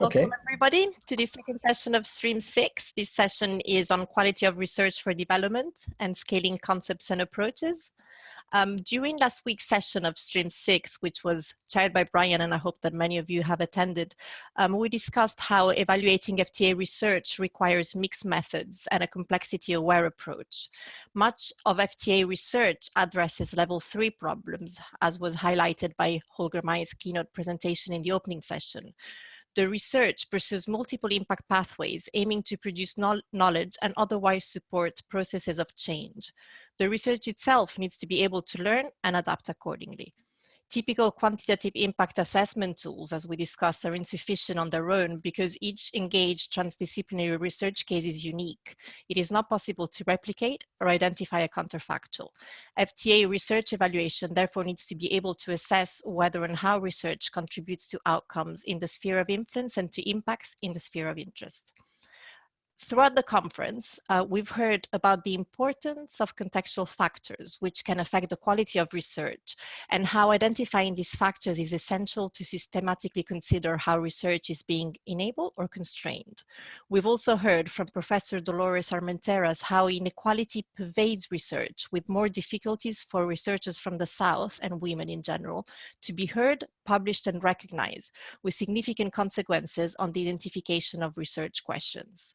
Okay. Welcome everybody to the second session of Stream 6. This session is on quality of research for development and scaling concepts and approaches. Um, during last week's session of Stream 6, which was chaired by Brian, and I hope that many of you have attended, um, we discussed how evaluating FTA research requires mixed methods and a complexity-aware approach. Much of FTA research addresses level three problems, as was highlighted by Holger Meinke's keynote presentation in the opening session. The research pursues multiple impact pathways aiming to produce knowledge and otherwise support processes of change. The research itself needs to be able to learn and adapt accordingly. Typical quantitative impact assessment tools, as we discussed, are insufficient on their own because each engaged transdisciplinary research case is unique. It is not possible to replicate or identify a counterfactual. FTA research evaluation therefore needs to be able to assess whether and how research contributes to outcomes in the sphere of influence and to impacts in the sphere of interest. Throughout the conference, uh, we've heard about the importance of contextual factors which can affect the quality of research and how identifying these factors is essential to systematically consider how research is being enabled or constrained. We've also heard from Professor Dolores Armenteras how inequality pervades research with more difficulties for researchers from the South and women in general to be heard, published and recognized with significant consequences on the identification of research questions.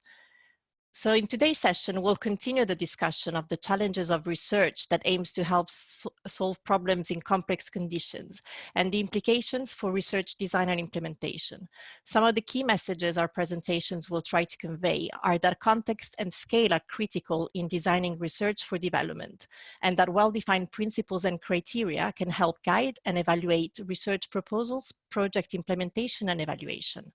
So in today's session, we'll continue the discussion of the challenges of research that aims to help so solve problems in complex conditions and the implications for research design and implementation. Some of the key messages our presentations will try to convey are that context and scale are critical in designing research for development and that well-defined principles and criteria can help guide and evaluate research proposals, project implementation and evaluation.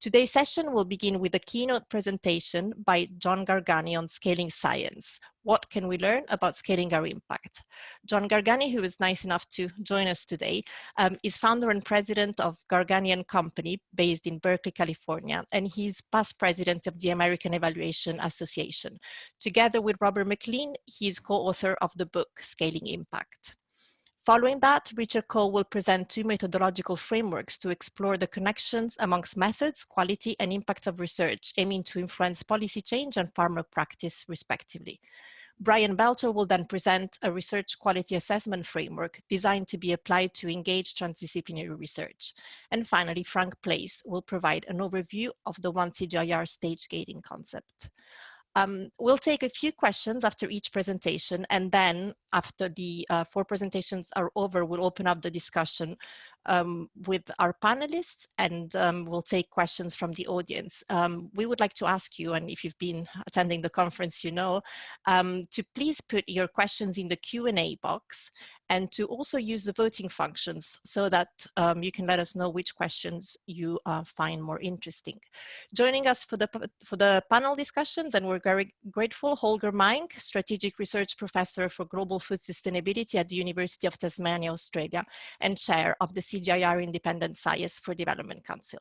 Today's session will begin with a keynote presentation by John Gargani on scaling science. What can we learn about scaling our impact? John Gargani, who is nice enough to join us today, um, is founder and president of Gargani and Company based in Berkeley, California, and he's past president of the American Evaluation Association. Together with Robert McLean, he's co-author of the book, Scaling Impact. Following that, Richard Coe will present two methodological frameworks to explore the connections amongst methods, quality, and impact of research, aiming to influence policy change and farmer practice, respectively. Brian Belcher will then present a research quality assessment framework designed to be applied to engage transdisciplinary research. And finally, Frank Place will provide an overview of the one CGIAR stage gating concept. Um, we'll take a few questions after each presentation, and then after the uh, four presentations are over, we'll open up the discussion um, with our panelists and um, we'll take questions from the audience. Um, we would like to ask you, and if you've been attending the conference, you know, um, to please put your questions in the Q&A box and to also use the voting functions so that um, you can let us know which questions you uh, find more interesting. Joining us for the, for the panel discussions, and we're very grateful, Holger Meinke, Strategic Research Professor for Global Food Sustainability at the University of Tasmania, Australia, and Chair of the CGIAR Independent Science for Development Council.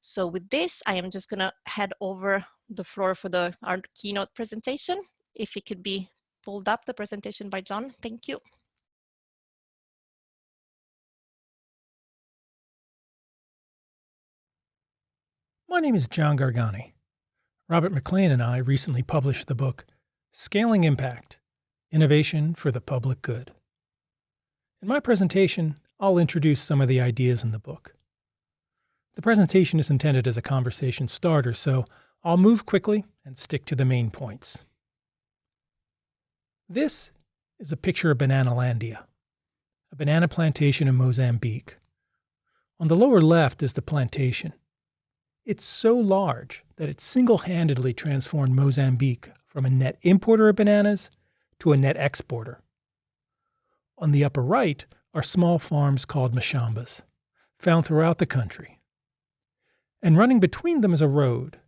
So with this, I am just gonna head over the floor for the our keynote presentation. If it could be pulled up, the presentation by John, thank you. My name is John Gargani. Robert McLean and I recently published the book, Scaling Impact, Innovation for the Public Good. In my presentation, I'll introduce some of the ideas in the book. The presentation is intended as a conversation starter, so I'll move quickly and stick to the main points. This is a picture of Bananalandia, a banana plantation in Mozambique. On the lower left is the plantation. It's so large that it single-handedly transformed Mozambique from a net importer of bananas to a net exporter. On the upper right are small farms called mashambas, found throughout the country. And running between them is a road,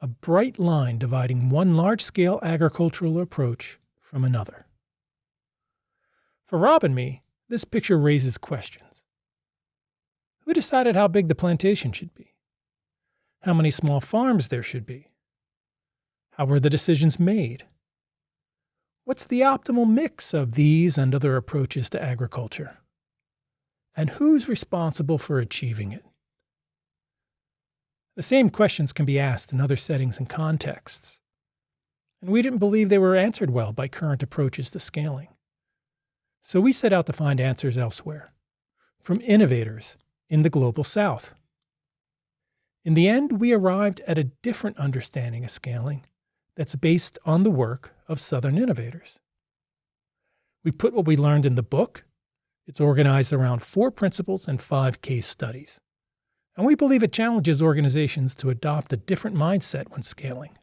a bright line dividing one large-scale agricultural approach from another. For Rob and me, this picture raises questions. Who decided how big the plantation should be? How many small farms there should be? How were the decisions made? What's the optimal mix of these and other approaches to agriculture? And who's responsible for achieving it? The same questions can be asked in other settings and contexts. And we didn't believe they were answered well by current approaches to scaling. So we set out to find answers elsewhere, from innovators in the global south. In the end, we arrived at a different understanding of scaling that's based on the work of Southern innovators. We put what we learned in the book. It's organized around four principles and five case studies. And we believe it challenges organizations to adopt a different mindset when scaling.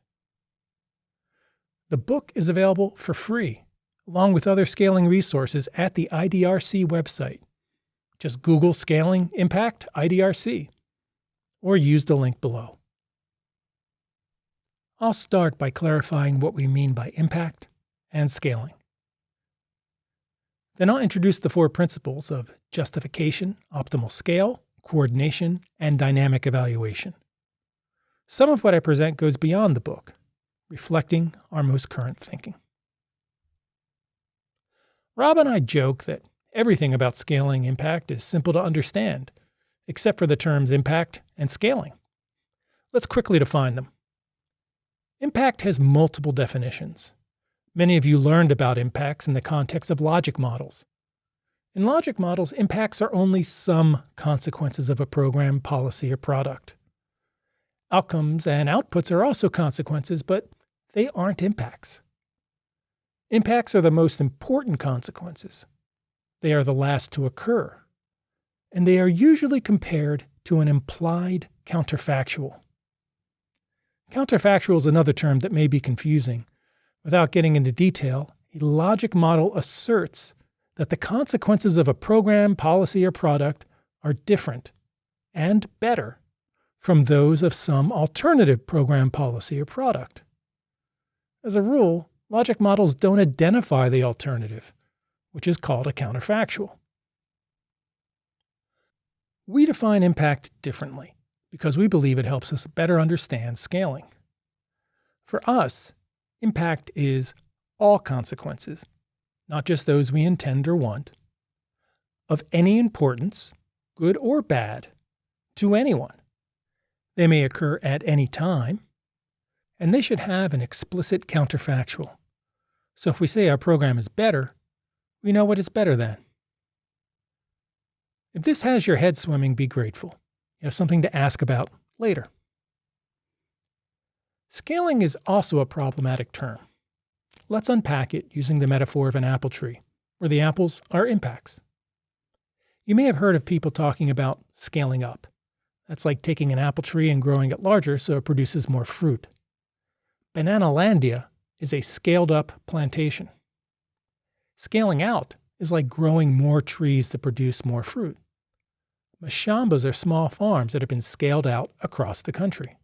The book is available for free, along with other scaling resources at the IDRC website. Just Google Scaling Impact IDRC or use the link below. I'll start by clarifying what we mean by impact and scaling. Then I'll introduce the four principles of justification, optimal scale, coordination, and dynamic evaluation. Some of what I present goes beyond the book, reflecting our most current thinking. Rob and I joke that everything about scaling impact is simple to understand, except for the terms impact and scaling. Let's quickly define them. Impact has multiple definitions. Many of you learned about impacts in the context of logic models. In logic models, impacts are only some consequences of a program, policy, or product. Outcomes and outputs are also consequences, but they aren't impacts. Impacts are the most important consequences. They are the last to occur, and they are usually compared to an implied counterfactual. Counterfactual is another term that may be confusing. Without getting into detail, a logic model asserts that the consequences of a program, policy, or product are different and better from those of some alternative program, policy, or product. As a rule, logic models don't identify the alternative, which is called a counterfactual. We define impact differently because we believe it helps us better understand scaling. For us, impact is all consequences not just those we intend or want, of any importance, good or bad, to anyone. They may occur at any time, and they should have an explicit counterfactual. So if we say our program is better, we know what it's better than. If this has your head swimming, be grateful. You have something to ask about later. Scaling is also a problematic term. Let's unpack it using the metaphor of an apple tree, where the apples are impacts. You may have heard of people talking about scaling up. That's like taking an apple tree and growing it larger so it produces more fruit. Bananalandia is a scaled up plantation. Scaling out is like growing more trees to produce more fruit. Mashambas are small farms that have been scaled out across the country.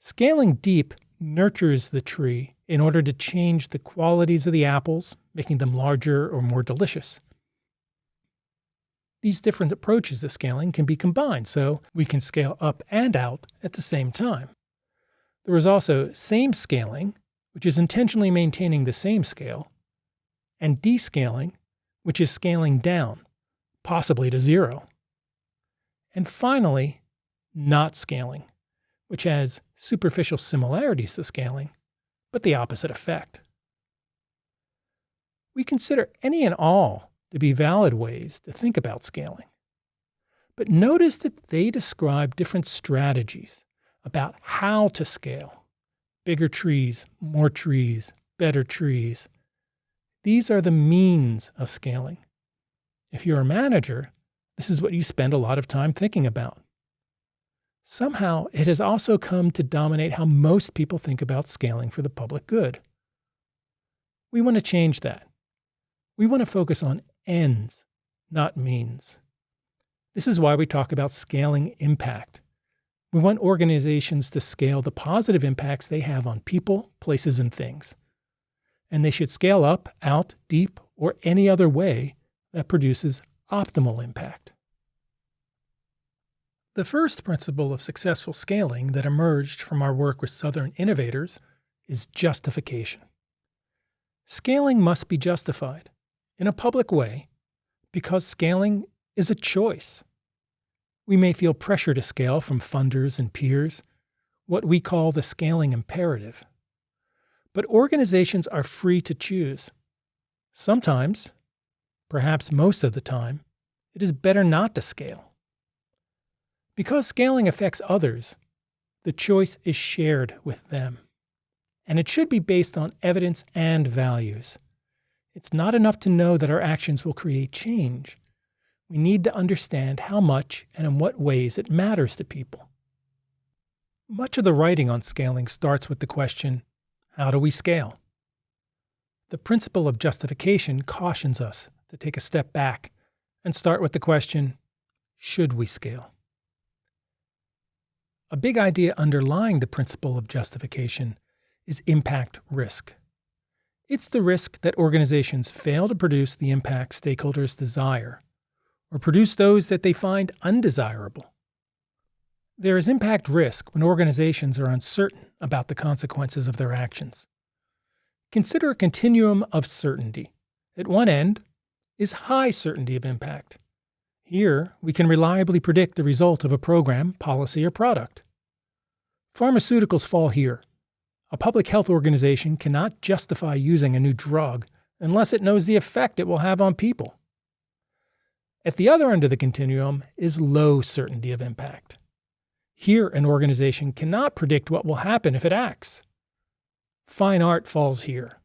Scaling deep nurtures the tree in order to change the qualities of the apples, making them larger or more delicious. These different approaches to scaling can be combined, so we can scale up and out at the same time. There is also same scaling, which is intentionally maintaining the same scale, and descaling, which is scaling down, possibly to zero. And finally, not scaling, which has superficial similarities to scaling, but the opposite effect. We consider any and all to be valid ways to think about scaling. But notice that they describe different strategies about how to scale. Bigger trees, more trees, better trees. These are the means of scaling. If you're a manager, this is what you spend a lot of time thinking about. Somehow, it has also come to dominate how most people think about scaling for the public good. We want to change that. We want to focus on ends, not means. This is why we talk about scaling impact. We want organizations to scale the positive impacts they have on people, places, and things. And they should scale up, out, deep, or any other way that produces optimal impact. The first principle of successful scaling that emerged from our work with Southern innovators is justification. Scaling must be justified in a public way because scaling is a choice. We may feel pressure to scale from funders and peers, what we call the scaling imperative. But organizations are free to choose. Sometimes, perhaps most of the time, it is better not to scale. Because scaling affects others, the choice is shared with them. And it should be based on evidence and values. It's not enough to know that our actions will create change. We need to understand how much and in what ways it matters to people. Much of the writing on scaling starts with the question, how do we scale? The principle of justification cautions us to take a step back and start with the question, should we scale? A big idea underlying the principle of justification is impact risk. It's the risk that organizations fail to produce the impact stakeholders desire, or produce those that they find undesirable. There is impact risk when organizations are uncertain about the consequences of their actions. Consider a continuum of certainty. At one end is high certainty of impact. Here, we can reliably predict the result of a program, policy, or product. Pharmaceuticals fall here a public health organization cannot justify using a new drug unless it knows the effect it will have on people. At the other end of the continuum is low certainty of impact. Here, an organization cannot predict what will happen if it acts. Fine art falls here.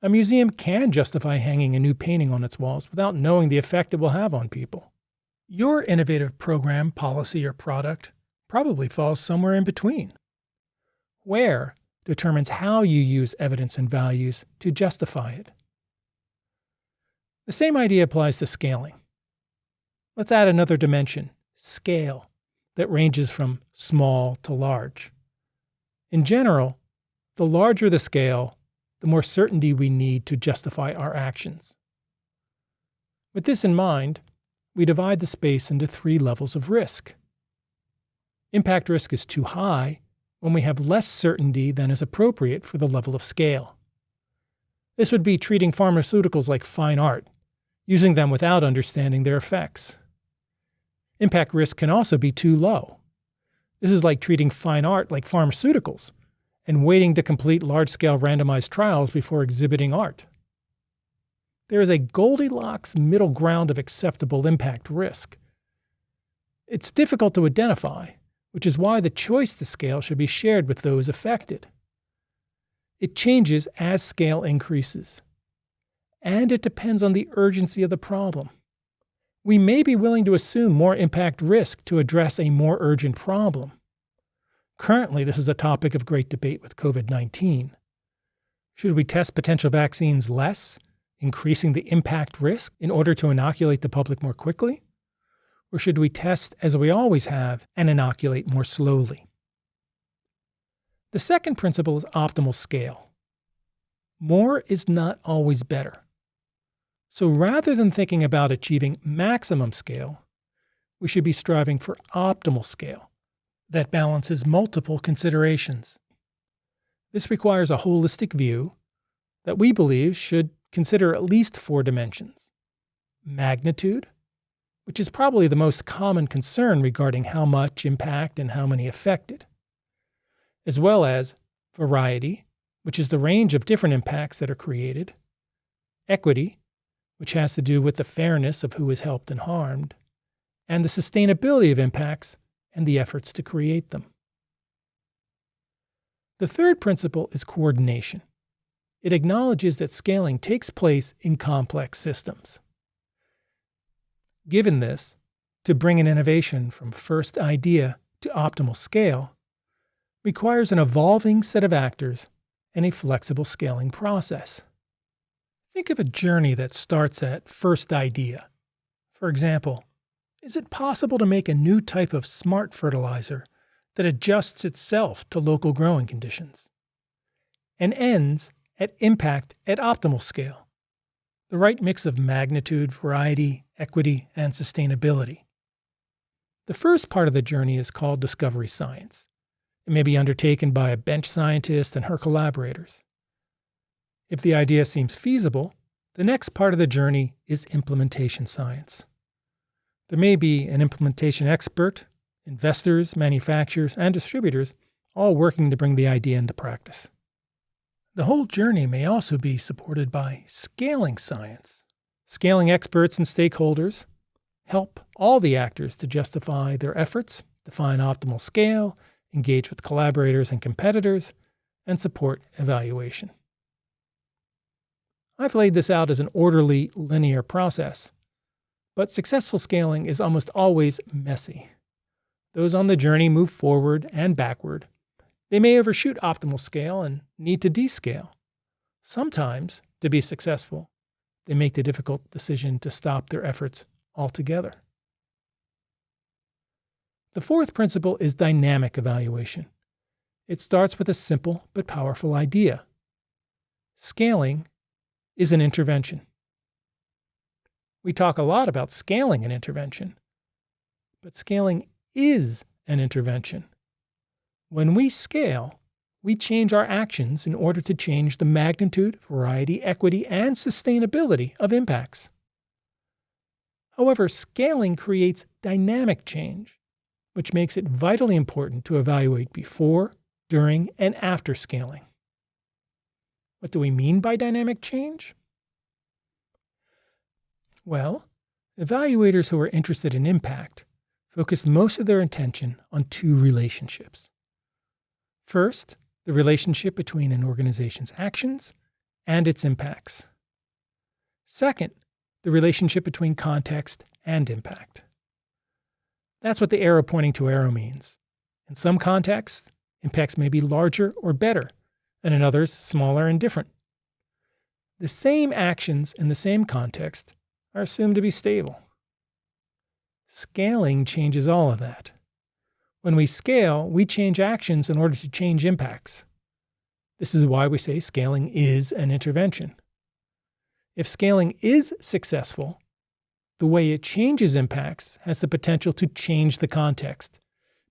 A museum can justify hanging a new painting on its walls without knowing the effect it will have on people. Your innovative program, policy, or product probably falls somewhere in between. Where determines how you use evidence and values to justify it. The same idea applies to scaling. Let's add another dimension, scale, that ranges from small to large. In general, the larger the scale, the more certainty we need to justify our actions. With this in mind, we divide the space into three levels of risk. Impact risk is too high when we have less certainty than is appropriate for the level of scale. This would be treating pharmaceuticals like fine art, using them without understanding their effects. Impact risk can also be too low. This is like treating fine art like pharmaceuticals and waiting to complete large-scale randomized trials before exhibiting art. There is a Goldilocks middle ground of acceptable impact risk. It's difficult to identify, which is why the choice to scale should be shared with those affected. It changes as scale increases. And it depends on the urgency of the problem. We may be willing to assume more impact risk to address a more urgent problem. Currently, this is a topic of great debate with COVID 19. Should we test potential vaccines less, increasing the impact risk in order to inoculate the public more quickly? Or should we test as we always have and inoculate more slowly? The second principle is optimal scale. More is not always better. So rather than thinking about achieving maximum scale, we should be striving for optimal scale that balances multiple considerations. This requires a holistic view that we believe should consider at least four dimensions magnitude, which is probably the most common concern regarding how much impact and how many affected, as well as variety, which is the range of different impacts that are created, equity, which has to do with the fairness of who is helped and harmed, and the sustainability of impacts and the efforts to create them. The third principle is coordination. It acknowledges that scaling takes place in complex systems. Given this, to bring an innovation from first idea to optimal scale requires an evolving set of actors and a flexible scaling process. Think of a journey that starts at first idea. For example, is it possible to make a new type of smart fertilizer that adjusts itself to local growing conditions? And ends at impact at optimal scale, the right mix of magnitude, variety, equity, and sustainability. The first part of the journey is called discovery science. It may be undertaken by a bench scientist and her collaborators. If the idea seems feasible, the next part of the journey is implementation science. There may be an implementation expert, investors, manufacturers, and distributors all working to bring the idea into practice. The whole journey may also be supported by scaling science. Scaling experts and stakeholders help all the actors to justify their efforts, define optimal scale, engage with collaborators and competitors, and support evaluation. I've laid this out as an orderly, linear process, but successful scaling is almost always messy. Those on the journey move forward and backward. They may overshoot optimal scale and need to descale. Sometimes, to be successful, they make the difficult decision to stop their efforts altogether. The fourth principle is dynamic evaluation. It starts with a simple but powerful idea. Scaling is an intervention. We talk a lot about scaling an intervention, but scaling is an intervention. When we scale, we change our actions in order to change the magnitude, variety, equity, and sustainability of impacts. However, scaling creates dynamic change, which makes it vitally important to evaluate before, during, and after scaling. What do we mean by dynamic change? Well, evaluators who are interested in impact focus most of their attention on two relationships. First, the relationship between an organization's actions and its impacts. Second, the relationship between context and impact. That's what the arrow pointing to arrow means. In some contexts, impacts may be larger or better, and in others, smaller and different. The same actions in the same context are assumed to be stable. Scaling changes all of that. When we scale, we change actions in order to change impacts. This is why we say scaling is an intervention. If scaling is successful, the way it changes impacts has the potential to change the context,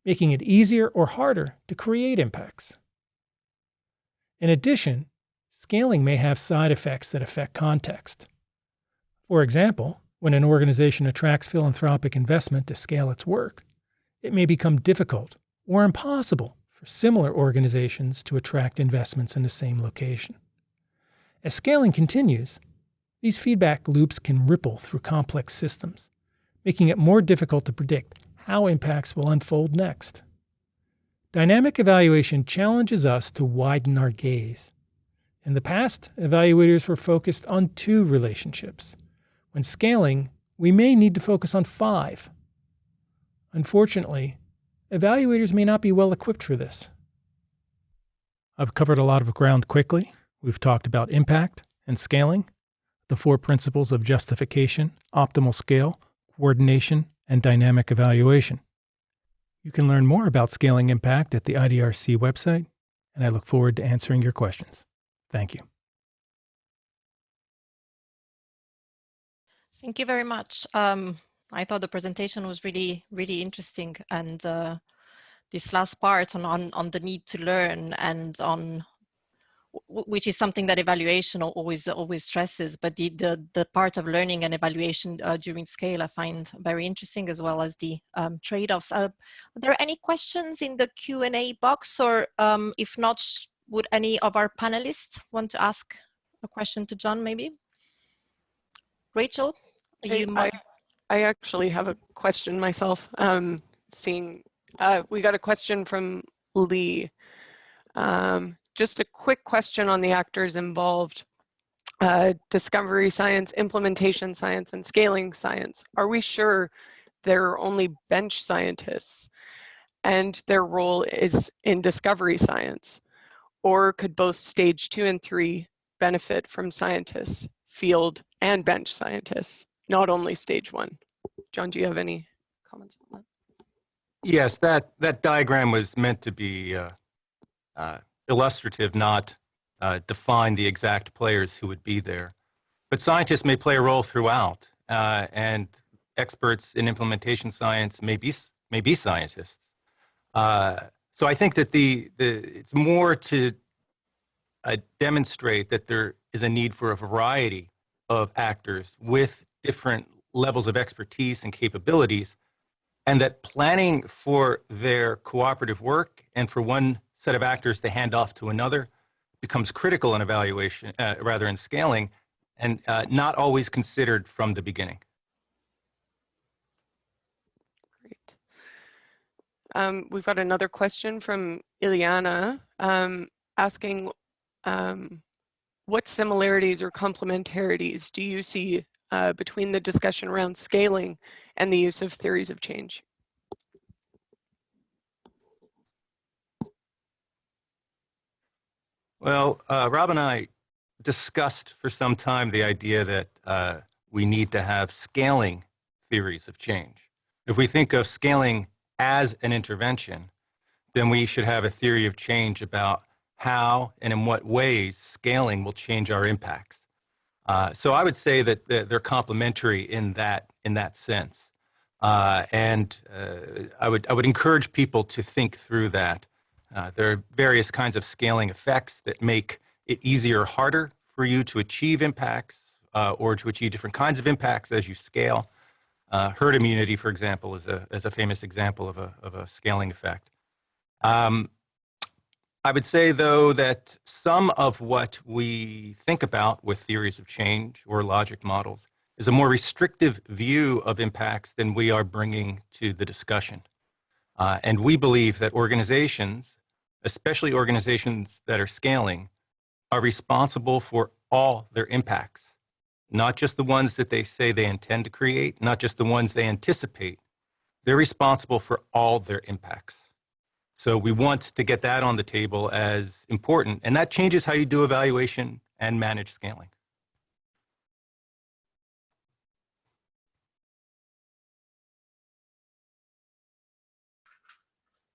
making it easier or harder to create impacts. In addition, scaling may have side effects that affect context. For example, when an organization attracts philanthropic investment to scale its work, it may become difficult or impossible for similar organizations to attract investments in the same location. As scaling continues, these feedback loops can ripple through complex systems, making it more difficult to predict how impacts will unfold next. Dynamic evaluation challenges us to widen our gaze. In the past, evaluators were focused on two relationships. When scaling, we may need to focus on five. Unfortunately, evaluators may not be well equipped for this. I've covered a lot of ground quickly. We've talked about impact and scaling, the four principles of justification, optimal scale, coordination, and dynamic evaluation. You can learn more about scaling impact at the IDRC website, and I look forward to answering your questions. Thank you. Thank you very much. Um, I thought the presentation was really, really interesting. And uh, this last part on, on, on the need to learn and on which is something that evaluation always always stresses but the the, the part of learning and evaluation uh, during scale i find very interesting as well as the um, trade-offs uh, are there any questions in the q&a box or um, if not would any of our panelists want to ask a question to john maybe rachel Hey, I, I actually have a question myself. Um, seeing, uh, we got a question from Lee. Um, just a quick question on the actors involved. Uh, discovery science, implementation science, and scaling science. Are we sure they're only bench scientists and their role is in discovery science? Or could both stage two and three benefit from scientists, field and bench scientists? not only stage one. John, do you have any comments on that? Yes, that, that diagram was meant to be uh, uh, illustrative, not uh, define the exact players who would be there. But scientists may play a role throughout, uh, and experts in implementation science may be, may be scientists. Uh, so I think that the, the, it's more to uh, demonstrate that there is a need for a variety of actors with different levels of expertise and capabilities, and that planning for their cooperative work and for one set of actors to hand off to another becomes critical in evaluation, uh, rather in scaling, and uh, not always considered from the beginning. Great. Um, we've got another question from Ileana um, asking um, what similarities or complementarities do you see uh, between the discussion around scaling and the use of theories of change? Well, uh, Rob and I discussed for some time the idea that uh, we need to have scaling theories of change. If we think of scaling as an intervention, then we should have a theory of change about how and in what ways scaling will change our impacts. Uh, so I would say that they're complementary in that in that sense, uh, and uh, I would I would encourage people to think through that. Uh, there are various kinds of scaling effects that make it easier or harder for you to achieve impacts uh, or to achieve different kinds of impacts as you scale. Uh, herd immunity, for example, is a, is a famous example of a, of a scaling effect. Um, I would say, though, that some of what we think about with theories of change or logic models is a more restrictive view of impacts than we are bringing to the discussion. Uh, and we believe that organizations, especially organizations that are scaling, are responsible for all their impacts, not just the ones that they say they intend to create, not just the ones they anticipate. They're responsible for all their impacts. So we want to get that on the table as important, and that changes how you do evaluation and manage scaling.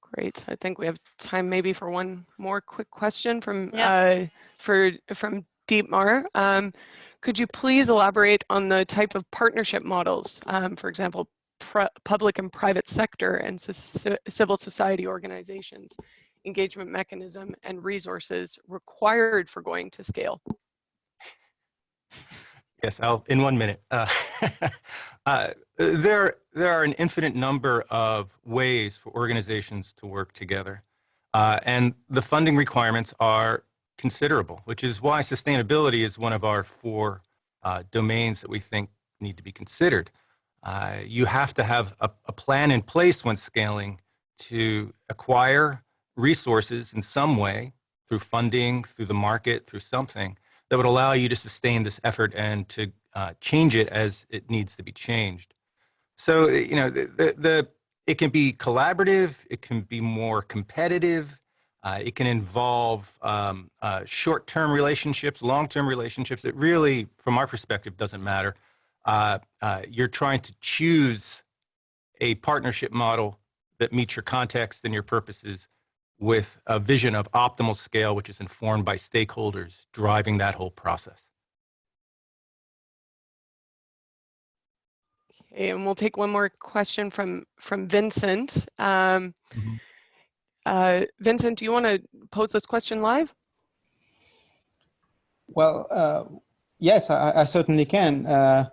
Great. I think we have time maybe for one more quick question from Yeah. uh, for from Dietmar. Um, could you please elaborate on the type of partnership models, um, for example, public and private sector and civil society organizations, engagement mechanism and resources required for going to scale? Yes, I'll in one minute. Uh, uh, there, there are an infinite number of ways for organizations to work together, uh, and the funding requirements are considerable, which is why sustainability is one of our four uh, domains that we think need to be considered. Uh, you have to have a, a plan in place when scaling to acquire resources in some way through funding, through the market, through something that would allow you to sustain this effort and to uh, change it as it needs to be changed. So, you know, the, the, the it can be collaborative, it can be more competitive, uh, it can involve um, uh, short-term relationships, long-term relationships. It really, from our perspective, doesn't matter. Uh, uh, you're trying to choose a partnership model that meets your context and your purposes with a vision of optimal scale, which is informed by stakeholders driving that whole process. Okay, and we'll take one more question from from Vincent. Um, mm -hmm. uh, Vincent, do you want to pose this question live? Well, uh, yes, I, I, certainly can. Uh,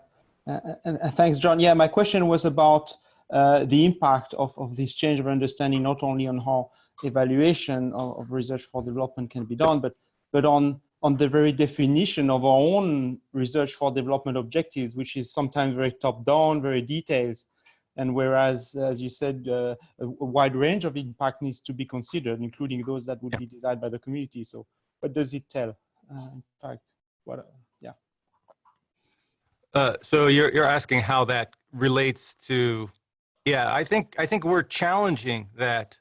and thanks, John. Yeah, my question was about uh, the impact of, of this change of understanding, not only on how evaluation of, of, research for development can be done, but, but on, on the very definition of our own research for development objectives, which is sometimes very top-down, very detailed. And whereas, as you said, uh, a, a, wide range of impact needs to be considered, including those that would yeah. be desired by the community. So what does it tell? Uh, in fact, what, uh. So you're, you're asking how that relates to, yeah, I think, I think we're challenging that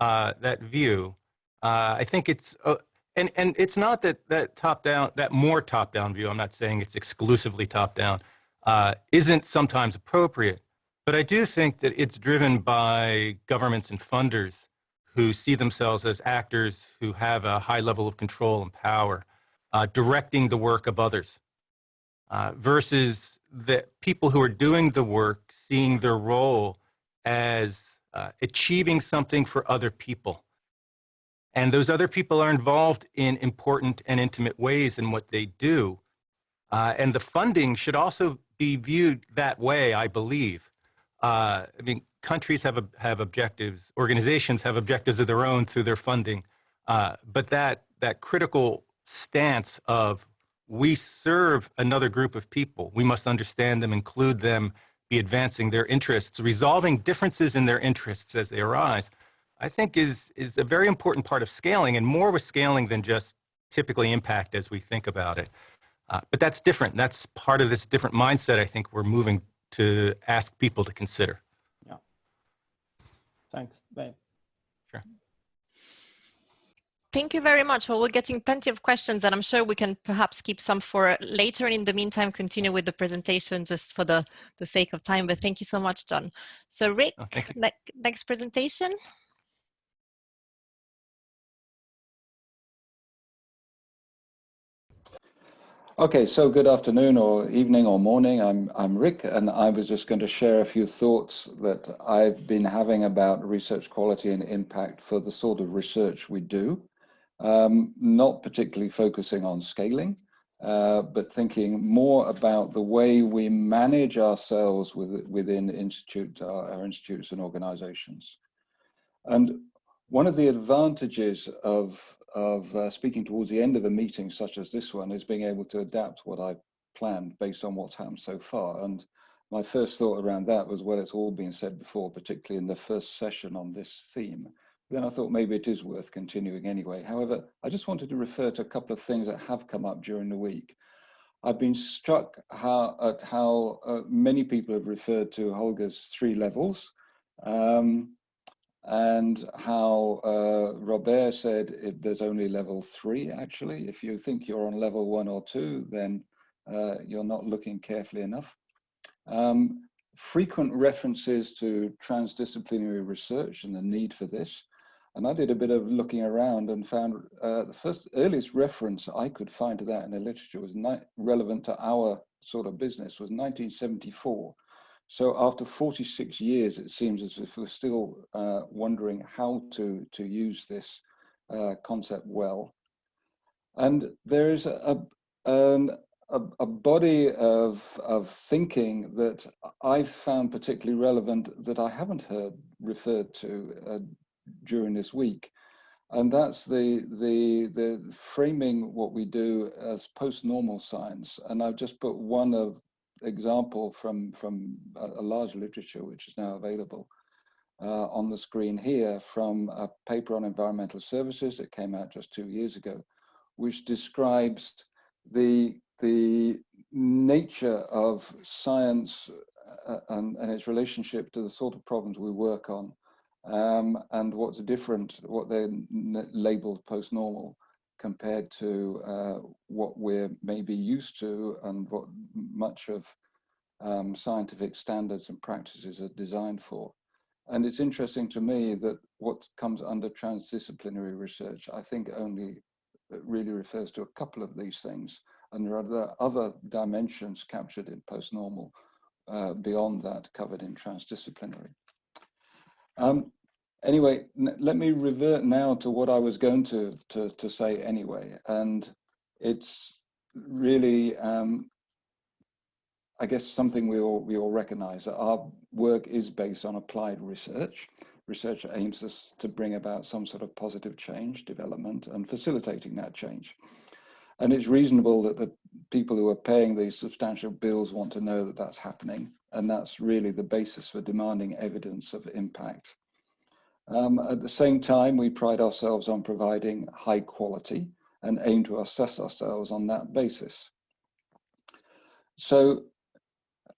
uh, that view. Uh, I think it's, uh, and, and it's not that, that top down, that more top down view, I'm not saying it's exclusively top down, uh, isn't sometimes appropriate. But I do think that it's driven by governments and funders who see themselves as actors who have a high level of control and power, uh, directing the work of others, uh, versus the people who are doing the work seeing their role as uh, achieving something for other people. And those other people are involved in important and intimate ways in what they do. Uh, and the funding should also be viewed that way, I believe. Uh, I mean, countries have, have objectives, organizations have objectives of their own through their funding. Uh, but that, that critical stance of we serve another group of people, we must understand them, include them, be advancing their interests, resolving differences in their interests as they arise, I think is, is a very important part of scaling and more with scaling than just typically impact as we think about it. Uh, but that's different. That's part of this different mindset I think we're moving to ask people to consider. Yeah. Thanks. Bye. Thank you very much. Well, we're getting plenty of questions and I'm sure we can perhaps keep some for later and in the meantime continue with the presentation just for the, the sake of time. But thank you so much, John. So Rick, Oh, ne next presentation. Okay, so good afternoon or evening or morning. I'm, I'm Rick, and I was just going to share a few thoughts that I've been having about research quality and impact for the sort of research we do. Um, not particularly focusing on scaling, uh, but thinking more about the way we manage ourselves with, within institute, our, our institutes and organizations. And one of the advantages of, of uh, speaking towards the end of a meeting such as this one is being able to adapt what I planned based on what's happened so far. And my first thought around that was, well, it's all been said before, particularly in the first session on this theme. Then I thought maybe it is worth continuing anyway. However, I just wanted to refer to a couple of things that have come up during the week. I've been struck how, at how uh, many people have referred to Holger's three levels. Um, and how uh, Robert said it, there's only level three actually. If you think you're on level one or two, then uh, you're not looking carefully enough. Um, frequent references to transdisciplinary research and the need for this. And I did a bit of looking around and found uh, the first earliest reference I could find to that in the literature was relevant to our sort of business was 1974. So after 46 years, it seems as if we're still uh, wondering how to, to use this uh, concept well. And there is a, a, a, body of, of thinking that I've found particularly relevant that I haven't heard referred to uh, during this week. And that's the, the, the framing what we do as post-normal science. And I've just put one of example from, from a, a large literature which is now available uh, on the screen here from a paper on environmental services that came out just two years ago, which describes the, the nature of science uh, and, and its relationship to the sort of problems we work on um, and what's different, what they're labeled post-normal compared to uh, what we're maybe used to and what much of um, scientific standards and practices are designed for. And it's interesting to me that what comes under transdisciplinary research, I think only really refers to a couple of these things. And there are other dimensions captured in post-normal uh, beyond that covered in transdisciplinary. Um, anyway, let me revert now to what I was going to, to, to say anyway. And it's really, um, I guess, something we all, we all recognize that our work is based on applied research. Research aims us to bring about some sort of positive change, development, and facilitating that change. And it's reasonable that the people who are paying these substantial bills want to know that that's happening. And that's really the basis for demanding evidence of impact. Um, at the same time, we pride ourselves on providing high quality and aim to assess ourselves on that basis. So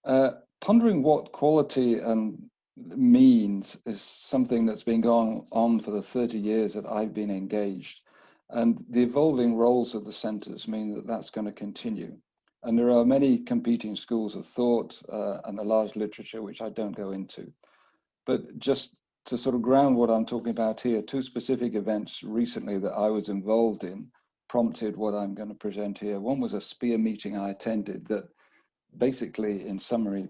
uh, pondering what quality and means is something that's been going on for the 30 years that I've been engaged. And the evolving roles of the centers mean that that's going to continue. And there are many competing schools of thought uh, and a large literature, which I don't go into. But just to sort of ground what I'm talking about here, two specific events recently that I was involved in prompted what I'm going to present here. One was a SPIA meeting I attended that basically, in summary,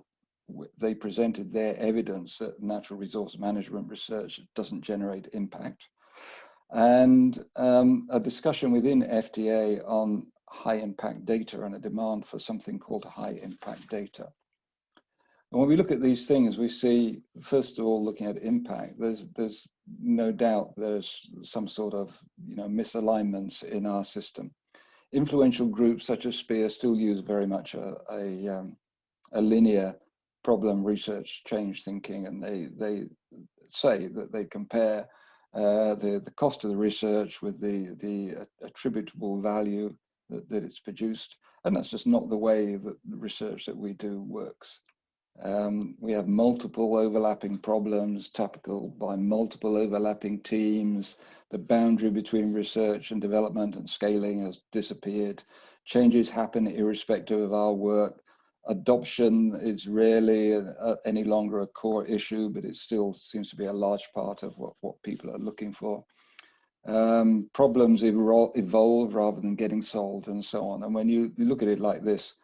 they presented their evidence that natural resource management research doesn't generate impact. And um, a discussion within FTA on high impact data and a demand for something called high impact data. And when we look at these things, we see, first of all, looking at impact, there's, there's no doubt there's some sort of, you know, misalignments in our system. Influential groups such as SPIA still use very much a, a, um, a linear problem research change thinking, and they, they say that they compare uh, the, the cost of the research with the, the attributable value that, that it's produced. And that's just not the way that the research that we do works. Um, we have multiple overlapping problems, typical by multiple overlapping teams. The boundary between research and development and scaling has disappeared. Changes happen irrespective of our work. Adoption is rarely a, any longer a core issue, but it still seems to be a large part of what, what people are looking for. Um, problems evolve rather than getting solved and so on. And when you, you look at it like this,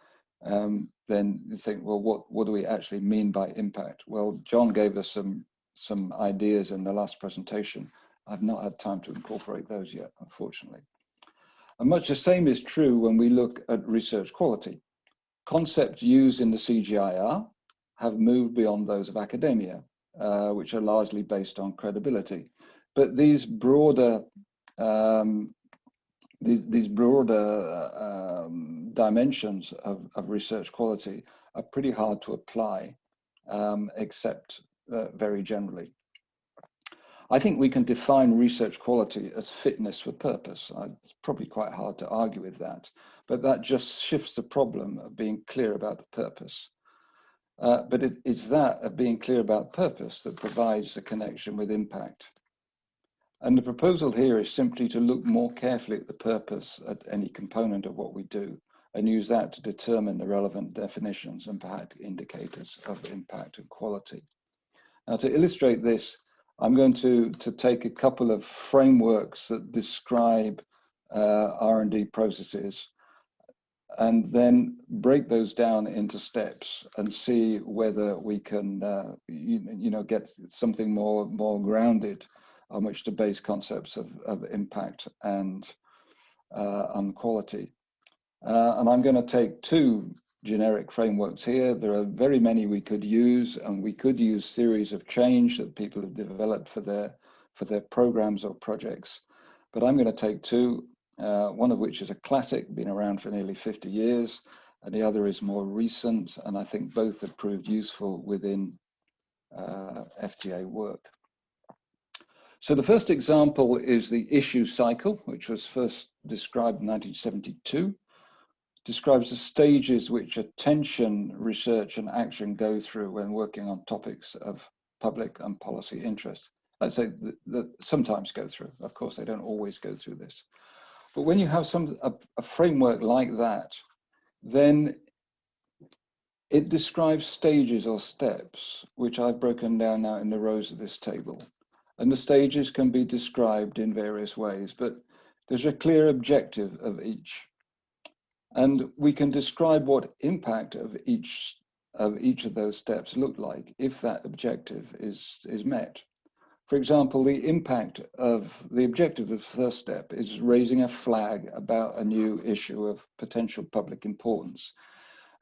um, then you think, well, what, what do we actually mean by impact? Well, John gave us some, some ideas in the last presentation. I've not had time to incorporate those yet, unfortunately. And much the same is true when we look at research quality. Concepts used in the CGIAR have moved beyond those of academia, uh, which are largely based on credibility. But these broader um, these, these broader um, dimensions of, of research quality are pretty hard to apply, um, except uh, very generally. I think we can define research quality as fitness for purpose. It's probably quite hard to argue with that, but that just shifts the problem of being clear about the purpose. Uh, but it, it's that of being clear about purpose that provides the connection with impact. And the proposal here is simply to look more carefully at the purpose at any component of what we do and use that to determine the relevant definitions and perhaps indicators of impact and quality. Now to illustrate this, I'm going to, to take a couple of frameworks that describe uh, R&D processes and then break those down into steps and see whether we can, uh, you, you know, get something more, more grounded on which to base concepts of, of impact and, uh, and quality. Uh, and I'm going to take two generic frameworks here. There are very many we could use, and we could use theories of change that people have developed for their, for their programs or projects. But I'm going to take two, uh, one of which is a classic, been around for nearly 50 years, and the other is more recent, and I think both have proved useful within uh, FTA work. So the first example is the issue cycle, which was first described in 1972. Describes the stages which attention, research and action go through when working on topics of public and policy interest. I'd say that, that sometimes go through. Of course, they don't always go through this. But when you have some a, a framework like that, then it describes stages or steps, which I've broken down now in the rows of this table. And the stages can be described in various ways, but there's a clear objective of each. And we can describe what impact of each of each of those steps look like if that objective is, is met. For example, the impact of the objective of first step is raising a flag about a new issue of potential public importance.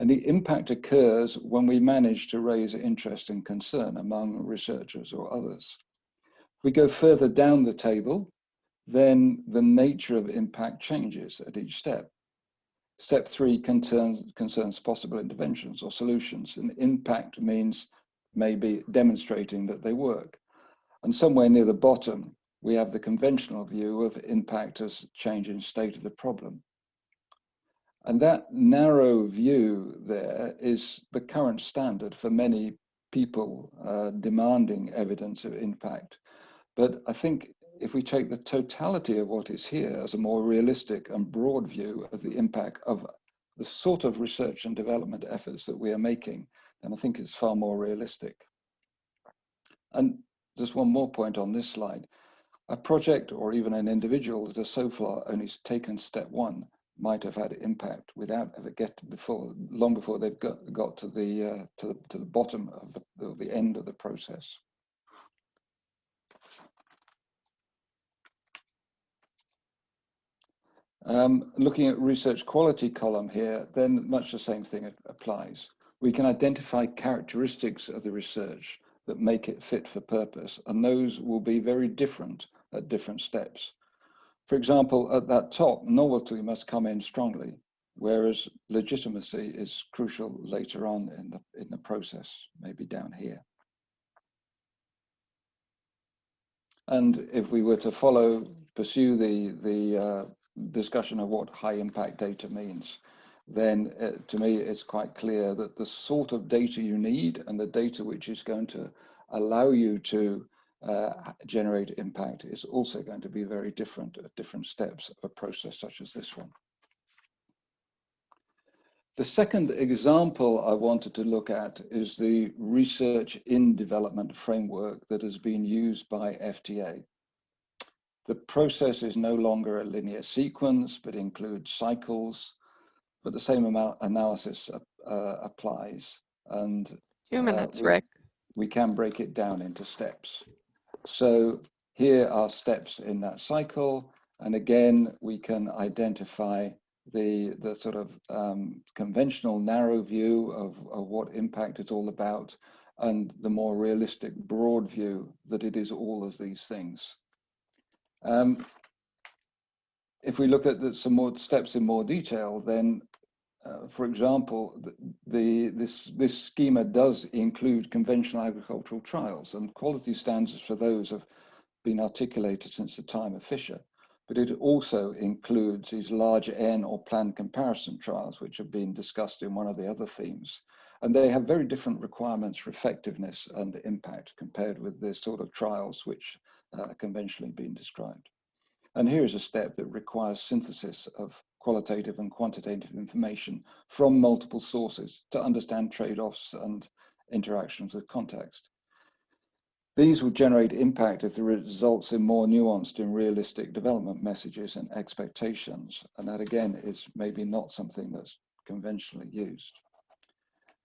And the impact occurs when we manage to raise interest and concern among researchers or others If we go further down the table, then the nature of impact changes at each step. Step three concerns, concerns possible interventions or solutions, and impact means maybe demonstrating that they work. And somewhere near the bottom, we have the conventional view of impact as change in state of the problem. And that narrow view there is the current standard for many people uh, demanding evidence of impact but I think if we take the totality of what is here as a more realistic and broad view of the impact of the sort of research and development efforts that we are making, then I think it's far more realistic. And just one more point on this slide. A project or even an individual that has so far only taken step one might have had impact without ever getting before, long before they've got, got to the uh, to the to the bottom of the, the end of the process. Um, looking at research quality column here, then much the same thing applies. we can identify characteristics of the research that make it fit for purpose, and those will be very different at different steps. For example, at that top, novelty must come in strongly, whereas legitimacy is crucial later on in the, in the process, maybe down here. And if we were to follow, pursue the, the uh, discussion of what high impact data means, then uh, to me it's quite clear that the sort of data you need and the data which is going to allow you to uh, generate impact is also going to be very different at different steps of a process such as this one. The second example I wanted to look at is the research in development framework that has been used by FTA. The process is no longer a linear sequence, but includes cycles, but the same amount analysis uh, applies. And Two minutes, we, Rick. We can break it down into steps. So here are steps in that cycle. And again, we can identify the, the sort of um, conventional narrow view of, of what impact is all about and the more realistic broad view that it is all of these things. Um, if we look at the, some more steps in more detail, then, uh, for example, the, the, this, this schema does include conventional agricultural trials and quality standards for those have been articulated since the time of Fisher but it also includes these large N or planned comparison trials, which have been discussed in one of the other themes. And they have very different requirements for effectiveness and impact compared with the sort of trials which uh, conventionally been described. And here is a step that requires synthesis of qualitative and quantitative information from multiple sources to understand trade-offs and interactions with context. These will generate impact if the results in more nuanced and realistic development messages and expectations. And that again is maybe not something that's conventionally used.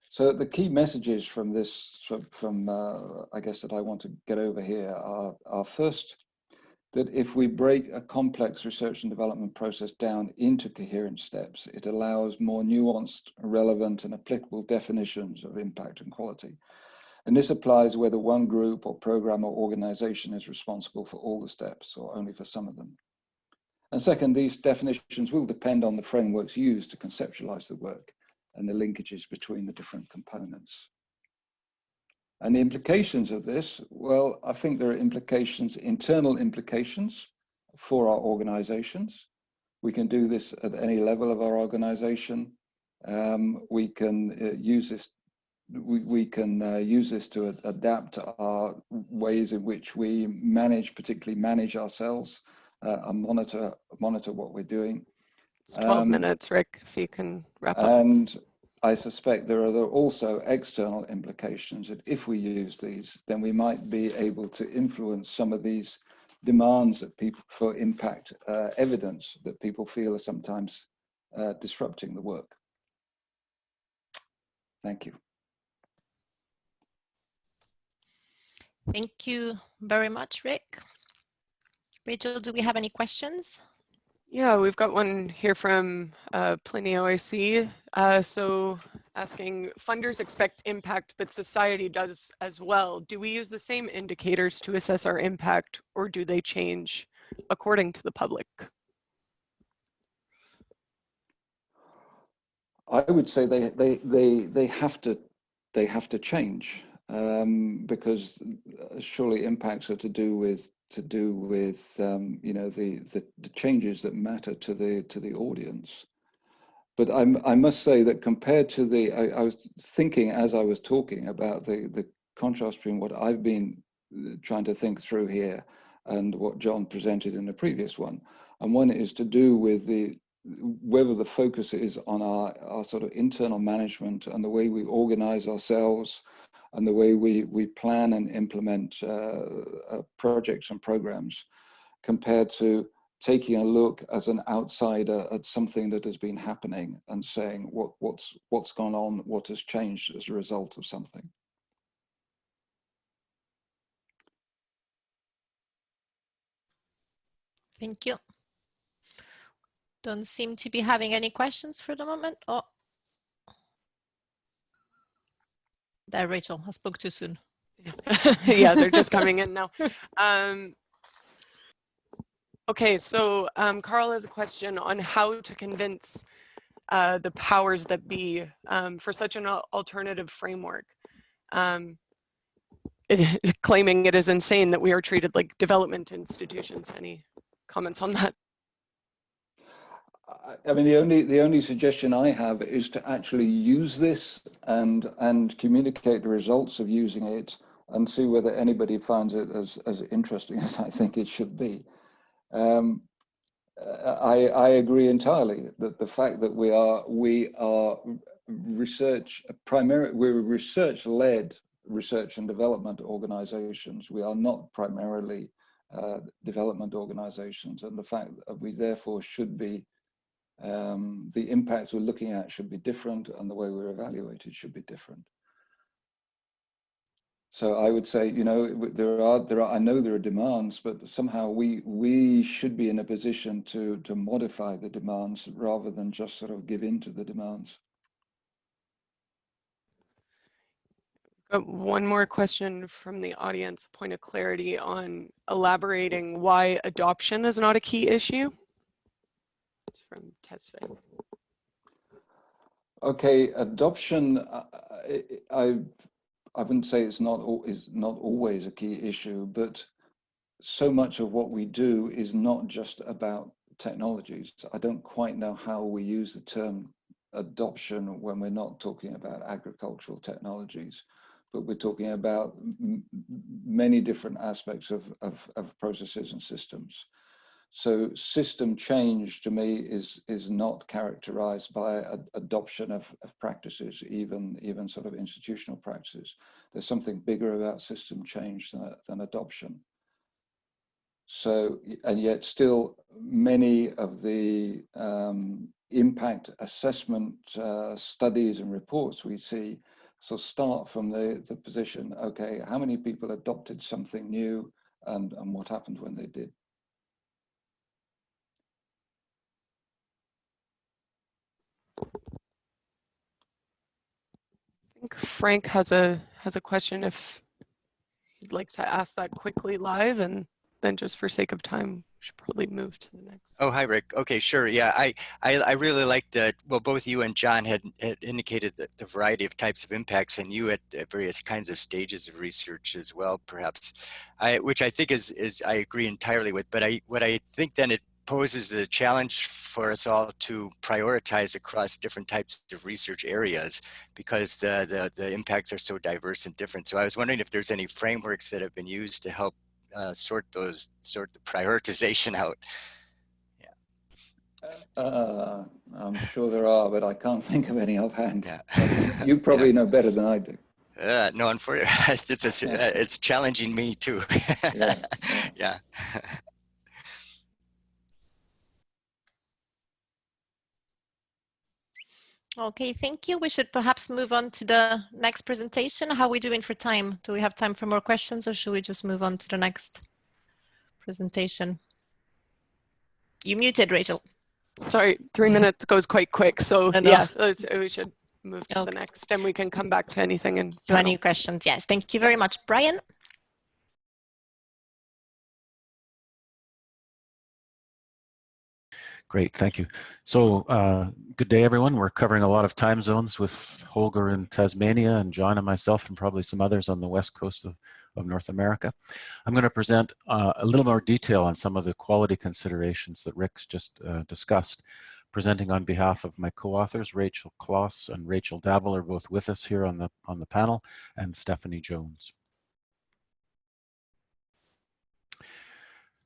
So the key messages from this, from, from uh, I guess that I want to get over here are, are first, that if we break a complex research and development process down into coherent steps, it allows more nuanced, relevant and applicable definitions of impact and quality. And this applies whether one group or program or organization is responsible for all the steps or only for some of them. And second, these definitions will depend on the frameworks used to conceptualize the work and the linkages between the different components. And the implications of this, well, I think there are implications, internal implications for our organizations. We can do this at any level of our organization. Um, we can uh, use this we, we can uh, use this to adapt our ways in which we manage, particularly manage ourselves uh, and monitor monitor what we're doing. It's 12 Um, minutes, Rick, if you can wrap up. And I suspect there are also external implications that if we use these, then we might be able to influence some of these demands that people for impact uh, evidence that people feel are sometimes uh, disrupting the work. Thank you. Thank you very much, Rick. Rachel, do we have any questions? Yeah, we've got one here from uh, Pliny OIC. Uh, so asking, funders expect impact, but society does as well. Do we use the same indicators to assess our impact or do they change according to the public? I would say they they they they have to they have to change um, because uh, surely impacts are to do with to do with um, you know the, the, the changes that matter to the to the audience. But I'm, I must say that compared to the, I, I was thinking as I was talking about the the contrast between what I've been uh, trying to think through here and what John presented in the previous one, and one is to do with the whether the focus is on our, our sort of internal management and the way we organize ourselves and the way we, we plan and implement uh, uh, projects and programs compared to taking a look as an outsider at something that has been happening and saying what, what's, what's gone on, what has changed as a result of something. Thank you. Don't seem to be having any questions for the moment. Oh, There, Rachel, I spoke too soon. yeah, they're just coming in now. Um, okay, so um, Carl has a question on how to convince uh, the powers that be um, for such an alternative framework. Um, it, claiming it is insane that we are treated like development institutions. Any comments on that? I- I mean, the only the only suggestion I have is to actually use this and and communicate the results of using it and see whether anybody finds it as as interesting as I think it should be. Um, uh, I I agree entirely that the fact that we are we are research primary we're research led research and development organizations. We are not primarily uh, development organizations, and the fact that we therefore should be um, the impacts we're looking at should be different and the way we're evaluated should be different. So I would say, you know, there are, there are, I know there are demands, but somehow we, we should be in a position to, to modify the demands rather than just sort of give in to the demands. Uh, one more question from the audience, a point of clarity on elaborating why adoption is not a key issue. It's from Tesfaye. Okay, adoption, I, I, I wouldn't say it's not, is not always a key issue, but so much of what we do is not just about technologies. I don't quite know how we use the term adoption when we're not talking about agricultural technologies, but we're talking about many different aspects of, of, of processes and systems. So system change to me is is not characterized by adoption of, of practices, even even sort of institutional practices. There's something bigger about system change than, than adoption. So, and yet still many of the um, impact assessment uh, studies and reports we see so start from the, the position, okay, how many people adopted something new and, and what happened when they did? Frank has a has a question if you'd like to ask that quickly live and then just for sake of time, we should probably move to the next. Oh, hi, Rick. Okay, sure. Yeah, I, I, I really like that. Well, both you and John had, had indicated the, the variety of types of impacts, and you at, at various kinds of stages of research as well, perhaps. I, which I think is is I agree entirely with. But I, what I think then it poses a challenge for us all to prioritize across different types of research areas because the, the, the impacts are so diverse and different. So I was wondering if there's any frameworks that have been used to help uh, sort those, sort the prioritization out. Uh, I'm sure there are, but I can't think of any offhand. Yeah. You probably know better than I do. Uh, no, unfortunately, it's, it's, Yeah. it's challenging me too. Yeah, yeah. Okay, thank you. We should perhaps move on to the next presentation. How are we doing for time? Do we have time for more questions or should we just move on to the next presentation? You muted, Rachel. Sorry, three minutes goes quite quick. So yeah, uh, we should move to Okay. the next and we can come back to anything And So any questions? Yes, thank you very much. Brian? Great, thank you. So, uh, good day, everyone. We're covering a lot of time zones with Holger in Tasmania and John and myself and probably some others on the west coast of, of North America. I'm going to present uh, a little more detail on some of the quality considerations that Rick's just uh, discussed. Presenting on behalf of my co-authors, Rachel Claus and Rachel Davel are both with us here on the, on the panel, and Stephanie Jones.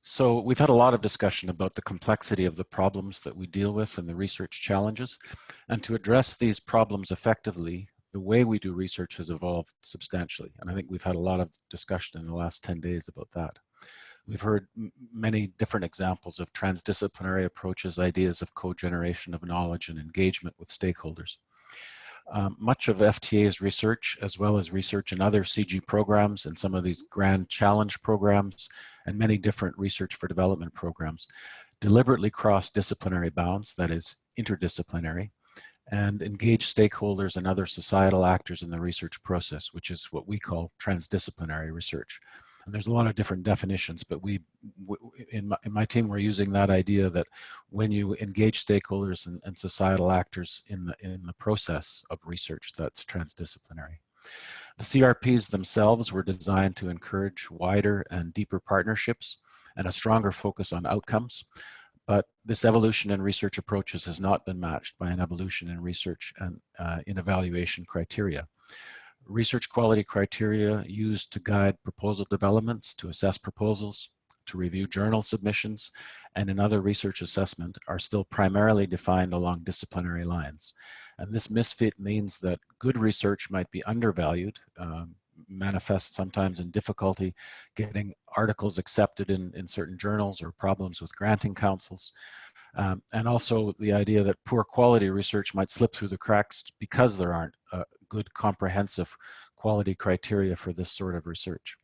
So we've had a lot of discussion about the complexity of the problems that we deal with and the research challenges. And to address these problems effectively, the way we do research has evolved substantially. And I think we've had a lot of discussion in the last 10 days about that. We've heard many different examples of transdisciplinary approaches, ideas of co-generation of knowledge and engagement with stakeholders. Um, much of FTA's research, as well as research in other CG programs and some of these grand challenge programs, and many different research for development programs, deliberately cross disciplinary bounds, that is interdisciplinary, and engage stakeholders and other societal actors in the research process, which is what we call transdisciplinary research. And there's a lot of different definitions, but we, in my, in my team, we're using that idea that when you engage stakeholders and, and societal actors in the, in the process of research, that's transdisciplinary. The CRPs themselves were designed to encourage wider and deeper partnerships and a stronger focus on outcomes. But this evolution in research approaches has not been matched by an evolution in research and uh, in evaluation criteria. Research quality criteria used to guide proposal developments, to assess proposals, to review journal submissions, and in other research assessment are still primarily defined along disciplinary lines. And this misfit means that good research might be undervalued, um, manifest sometimes in difficulty getting articles accepted in, in certain journals or problems with granting councils. Um, and also the idea that poor quality research might slip through the cracks because there aren't uh, good comprehensive quality criteria for this sort of research.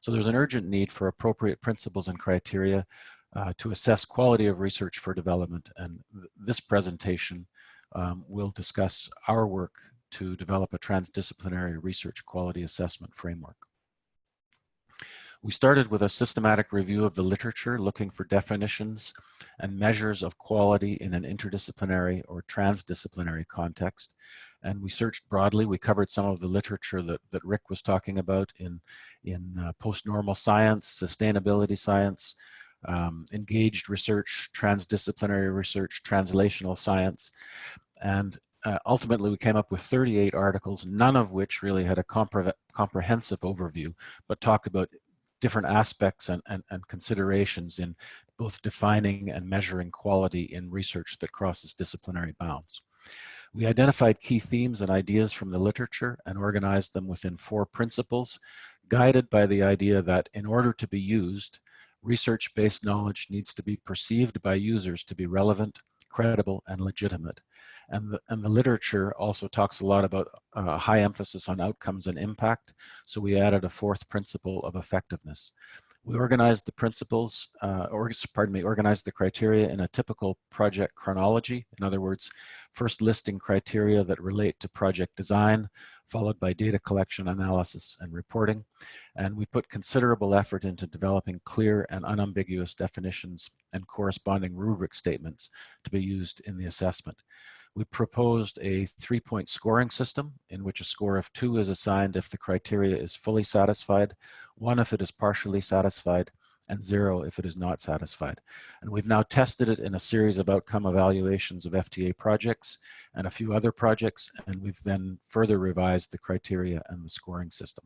So there's an urgent need for appropriate principles and criteria uh, to assess quality of research for development. And th this presentation um, will discuss our work to develop a transdisciplinary research quality assessment framework. We started with a systematic review of the literature looking for definitions and measures of quality in an interdisciplinary or transdisciplinary context. And we searched broadly. We covered some of the literature that, that Rick was talking about in, in uh, post-normal science, sustainability science, um, engaged research, transdisciplinary research, translational science. And uh, ultimately we came up with 38 articles, none of which really had a compre comprehensive overview, but talked about different aspects and, and, and, considerations in both defining and measuring quality in research that crosses disciplinary bounds. We identified key themes and ideas from the literature and organized them within four principles, guided by the idea that in order to be used, research-based knowledge needs to be perceived by users to be relevant, credible, and legitimate. And the, and the literature also talks a lot about uh, high emphasis on outcomes and impact. So we added a fourth principle of effectiveness. We organized the principles, uh, or pardon me, organized the criteria in a typical project chronology. In other words, first listing criteria that relate to project design, followed by data collection, analysis, and reporting. And we put considerable effort into developing clear and unambiguous definitions and corresponding rubric statements to be used in the assessment. We proposed a three-point scoring system in which a score of two is assigned if the criteria is fully satisfied, one if it is partially satisfied, and zero if it is not satisfied. And we've now tested it in a series of outcome evaluations of FTA projects and a few other projects, and we've then further revised the criteria and the scoring system.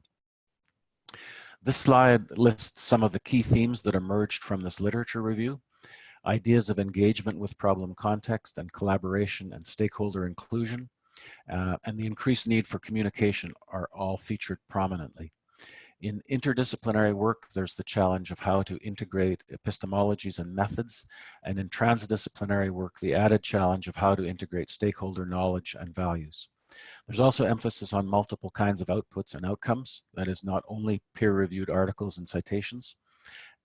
This slide lists some of the key themes that emerged from this literature review. Ideas of engagement with problem context and collaboration and stakeholder inclusion, uh, and the increased need for communication are all featured prominently. In interdisciplinary work, there's the challenge of how to integrate epistemologies and methods, and in transdisciplinary work, the added challenge of how to integrate stakeholder knowledge and values. There's also emphasis on multiple kinds of outputs and outcomes, that is not only peer-reviewed articles and citations,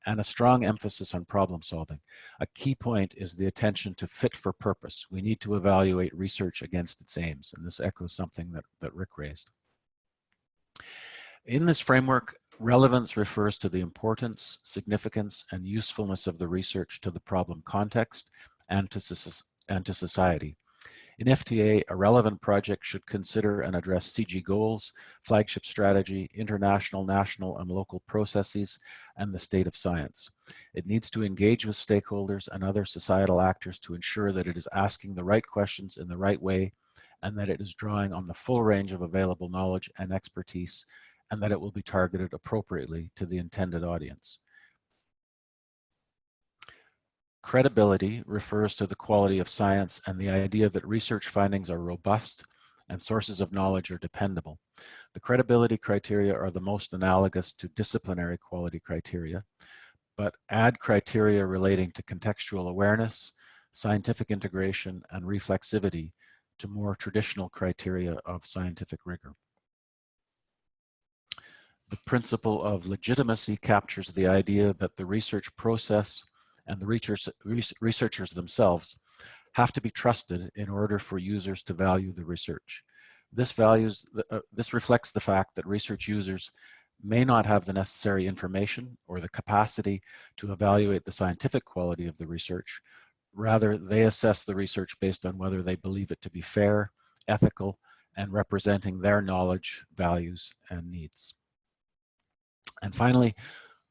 and a strong emphasis on problem solving. A key point is the attention to fit for purpose. We need to evaluate research against its aims, and this echoes something that, that Rick raised. In this framework, relevance refers to the importance, significance, and usefulness of the research to the problem context and to, and to society. In FTA, a relevant project should consider and address CG goals, flagship strategy, international, national, and local processes, and the state of science. It needs to engage with stakeholders and other societal actors to ensure that it is asking the right questions in the right way and that it is drawing on the full range of available knowledge and expertise and that it will be targeted appropriately to the intended audience. Credibility refers to the quality of science and the idea that research findings are robust and sources of knowledge are dependable. The credibility criteria are the most analogous to disciplinary quality criteria, but add criteria relating to contextual awareness, scientific integration, and reflexivity to more traditional criteria of scientific rigor. The principle of legitimacy captures the idea that the research process and the research, researchers themselves have to be trusted in order for users to value the research. This values, uh, this reflects the fact that research users may not have the necessary information or the capacity to evaluate the scientific quality of the research. Rather, they assess the research based on whether they believe it to be fair, ethical, and representing their knowledge, values, and needs. And finally,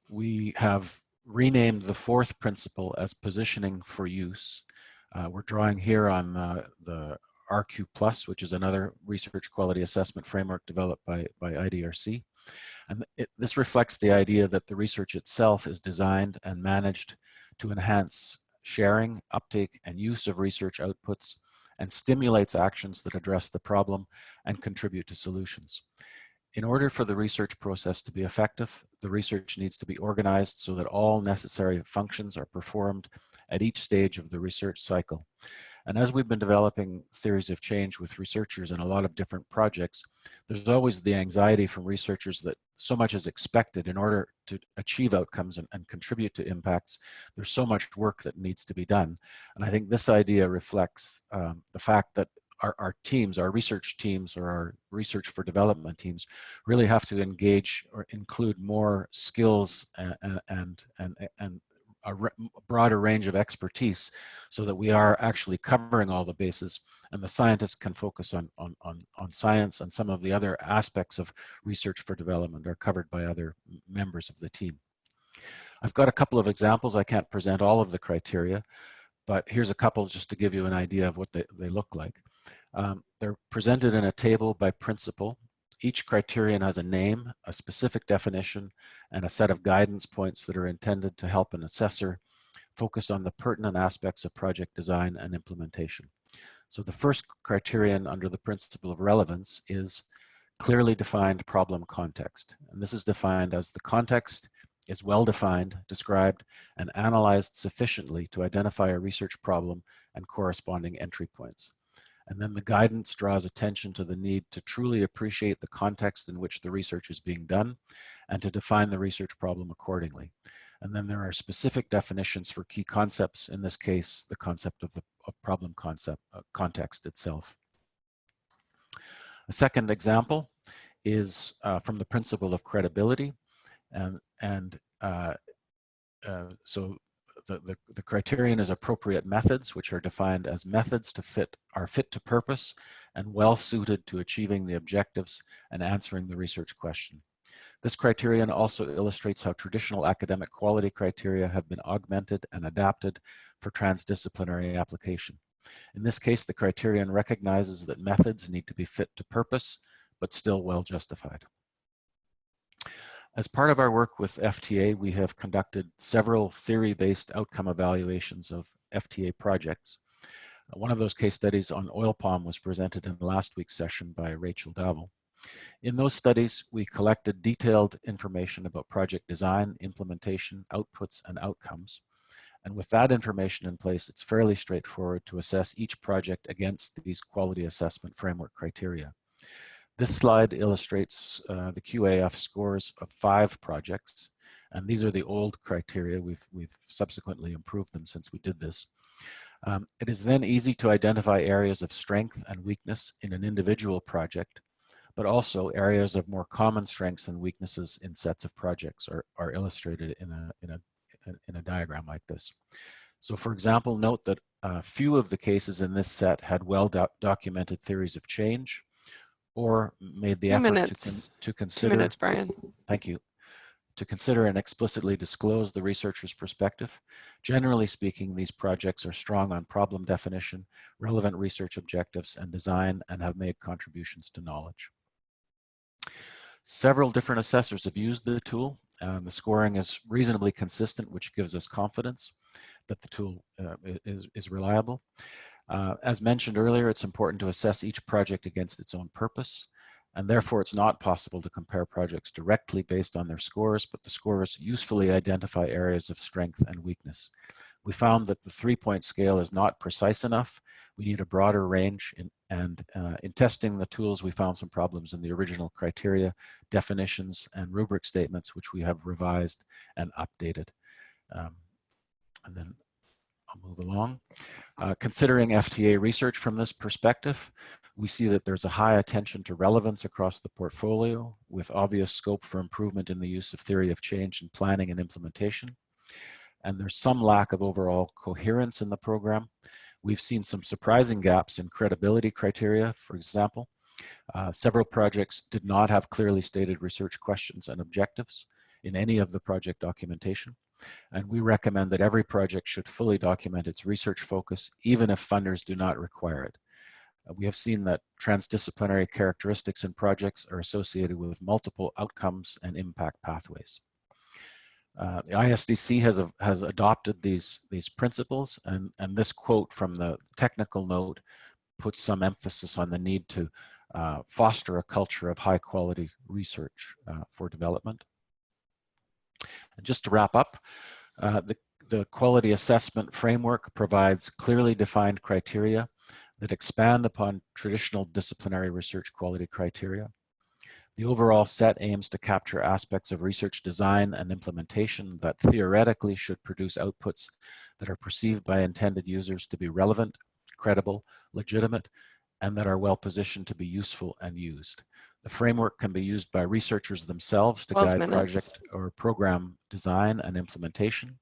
we have renamed the fourth principle as positioning for use. Uh, we're drawing here on uh, the RQ Plus, which is another research quality assessment framework developed by, by IDRC. And it, this reflects the idea that the research itself is designed and managed to enhance sharing, uptake, and use of research outputs and stimulates actions that address the problem and contribute to solutions. In order for the research process to be effective, the research needs to be organized so that all necessary functions are performed at each stage of the research cycle. And as we've been developing theories of change with researchers in a lot of different projects, there's always the anxiety from researchers that so much is expected in order to achieve outcomes and, and contribute to impacts. There's so much work that needs to be done. And I think this idea reflects um, the fact that our, our, teams, our research teams or our research for development teams really have to engage or include more skills and, and, and, and a broader range of expertise so that we are actually covering all the bases and the scientists can focus on, on, on, on science and some of the other aspects of research for development are covered by other members of the team. I've got a couple of examples. I can't present all of the criteria, but here's a couple just to give you an idea of what they, they look like. Um, they're presented in a table by principle each criterion has a name, a specific definition, and a set of guidance points that are intended to help an assessor focus on the pertinent aspects of project design and implementation. So the first criterion under the principle of relevance is clearly defined problem context. And this is defined as the context is well defined, described, and analyzed sufficiently to identify a research problem and corresponding entry points. And then the guidance draws attention to the need to truly appreciate the context in which the research is being done and to define the research problem accordingly. And then there are specific definitions for key concepts, in this case, the concept of the of problem concept uh, context itself. A second example is uh, from the principle of credibility. And, and uh, uh so the, the, the, criterion is appropriate methods, which are defined as methods to fit are fit to purpose and well suited to achieving the objectives and answering the research question. This criterion also illustrates how traditional academic quality criteria have been augmented and adapted for transdisciplinary application. In this case, the criterion recognizes that methods need to be fit to purpose, but still well justified. As part of our work with FTA, we have conducted several theory-based outcome evaluations of FTA projects. Uh, one of those case studies on oil palm was presented in last week's session by Rachel Davel. In those studies, we collected detailed information about project design, implementation, outputs, and outcomes. And with that information in place, it's fairly straightforward to assess each project against these quality assessment framework criteria. This slide illustrates uh, the QAF scores of five projects. And these are the old criteria. We've, we've subsequently improved them since we did this. Um, it is then easy to identify areas of strength and weakness in an individual project, but also areas of more common strengths and weaknesses in sets of projects are, are illustrated in a, in, a, in a diagram like this. So for example, note that a few of the cases in this set had well doc documented theories of change, or made the Two effort minutes. to, con to Two consider, minutes, Brian. thank you, to consider and explicitly disclose the researcher's perspective. Generally speaking, these projects are strong on problem definition, relevant research objectives and design, and have made contributions to knowledge. Several different assessors have used the tool. and the scoring is reasonably consistent, which gives us confidence that the tool uh, is, is reliable. Uh, as mentioned earlier, it's important to assess each project against its own purpose, and therefore it's not possible to compare projects directly based on their scores, but the scores usefully identify areas of strength and weakness. We found that the three-point scale is not precise enough. We need a broader range, in, and uh, in testing the tools, we found some problems in the original criteria, definitions, and rubric statements, which we have revised and updated. Um, and then I'll move along. Uh, considering FTA research from this perspective, we see that there's a high attention to relevance across the portfolio with obvious scope for improvement in the use of theory of change in planning and implementation. And there's some lack of overall coherence in the program. We've seen some surprising gaps in credibility criteria, for example. Uh, several projects did not have clearly stated research questions and objectives in any of the project documentation. And we recommend that every project should fully document its research focus, even if funders do not require it. Uh, we have seen that transdisciplinary characteristics in projects are associated with multiple outcomes and impact pathways. Uh, the ISDC has, a, has adopted these, these principles and, and this quote from the technical note puts some emphasis on the need to uh, foster a culture of high quality research uh, for development. And just to wrap up, uh, the, the quality assessment framework provides clearly defined criteria that expand upon traditional disciplinary research quality criteria. The overall set aims to capture aspects of research design and implementation that theoretically should produce outputs that are perceived by intended users to be relevant, credible, legitimate, and that are well positioned to be useful and used. The framework can be used by researchers themselves to guide minutes. project or program design and implementation,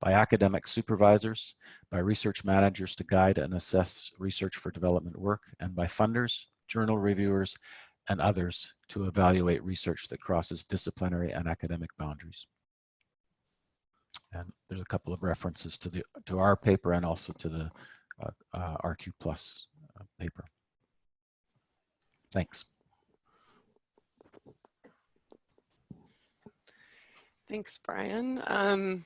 by academic supervisors, by research managers to guide and assess research for development work, and by funders, journal reviewers, and others to evaluate research that crosses disciplinary and academic boundaries. And there's a couple of references to the to our paper and also to the uh, uh, RQ Plus uh, paper. Thanks. Thanks, Brian. Um,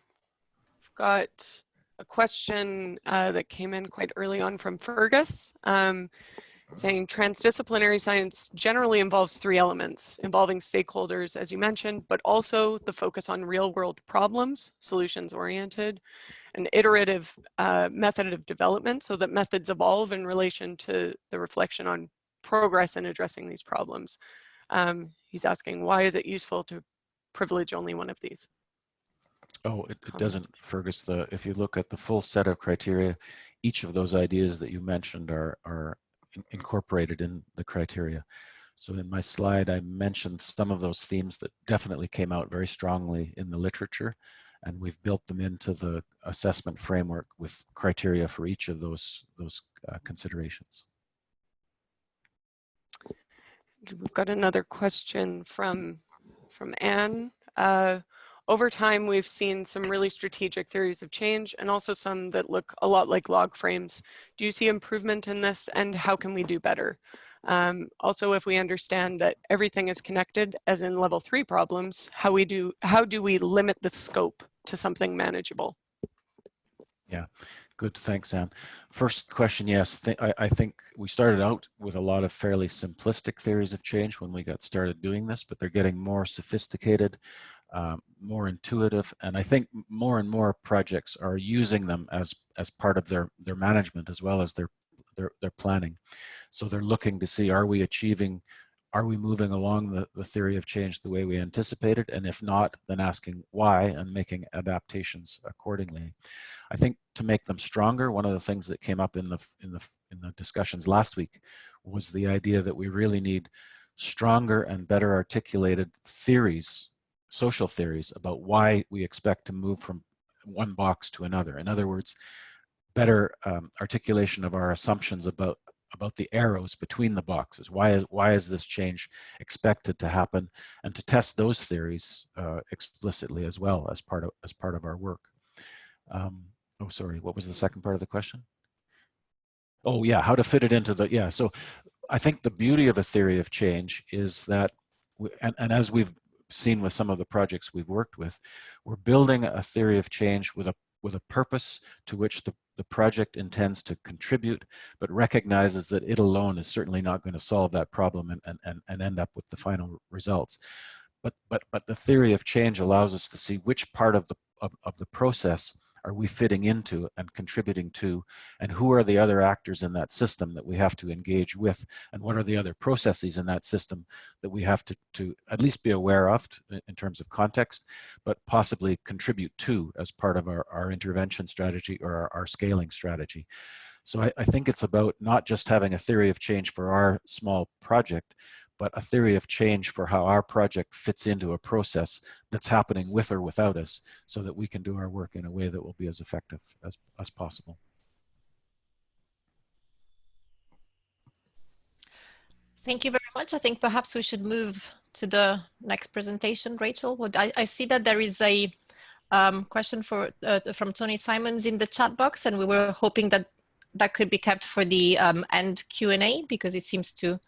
I've got a question uh, that came in quite early on from Fergus, um, saying transdisciplinary science generally involves three elements, involving stakeholders, as you mentioned, but also the focus on real world problems, solutions oriented, an iterative uh, method of development so that methods evolve in relation to the reflection on progress in addressing these problems. Um, he's asking, why is it useful to privilege only one of these? Oh, it, it doesn't, Fergus. The if you look at the full set of criteria, each of those ideas that you mentioned are are in- incorporated in the criteria. So in my slide, I mentioned some of those themes that definitely came out very strongly in the literature, and we've built them into the assessment framework with criteria for each of those those uh, considerations. We've got another question from from Anne. Uh, over time, we've seen some really strategic theories of change and also some that look a lot like log frames. Do you see improvement in this and how can we do better? Um, also, if we understand that everything is connected, as in level three problems, how we do how do we limit the scope to something manageable? Yeah, good. Thanks, Anne. First question, yes. Th I, I think we started out with a lot of fairly simplistic theories of change when we got started doing this, but they're getting more sophisticated, um, more intuitive, and I think more and more projects are using them as as part of their their management as well as their their, their planning. So they're looking to see are we achieving are we moving along the, the theory of change the way we anticipated? And if not, then asking why and making adaptations accordingly. I think to make them stronger, one of the things that came up in the, in the, in the discussions last week was the idea that we really need stronger and better articulated theories, social theories about why we expect to move from one box to another. In other words, better um, articulation of our assumptions about about the arrows between the boxes. Why is, why is this change expected to happen? And to test those theories uh, explicitly as well as part of, as part of our work. Um, oh, sorry, what was the second part of the question? Oh yeah, how to fit it into the, yeah. So I think the beauty of a theory of change is that, we, and, and as we've seen with some of the projects we've worked with, we're building a theory of change with a with a purpose to which the, the project intends to contribute, but recognizes that it alone is certainly not going to solve that problem and, and, and end up with the final results. But, but, but the theory of change allows us to see which part of the, of, of the process are we fitting into and contributing to, and who are the other actors in that system that we have to engage with, and what are the other processes in that system that we have to, to at least be aware of in terms of context, but possibly contribute to as part of our, our intervention strategy or our, our scaling strategy. So I, I think it's about not just having a theory of change for our small project, but a theory of change for how our project fits into a process that's happening with or without us so that we can do our work in a way that will be as effective as, as possible. Thank you very much. I think perhaps we should move to the next presentation, Rachel. Would I, I see that there is a um, question for uh, from Tony Simons in the chat box, and we were hoping that that could be kept for the um, end Q&A because it seems to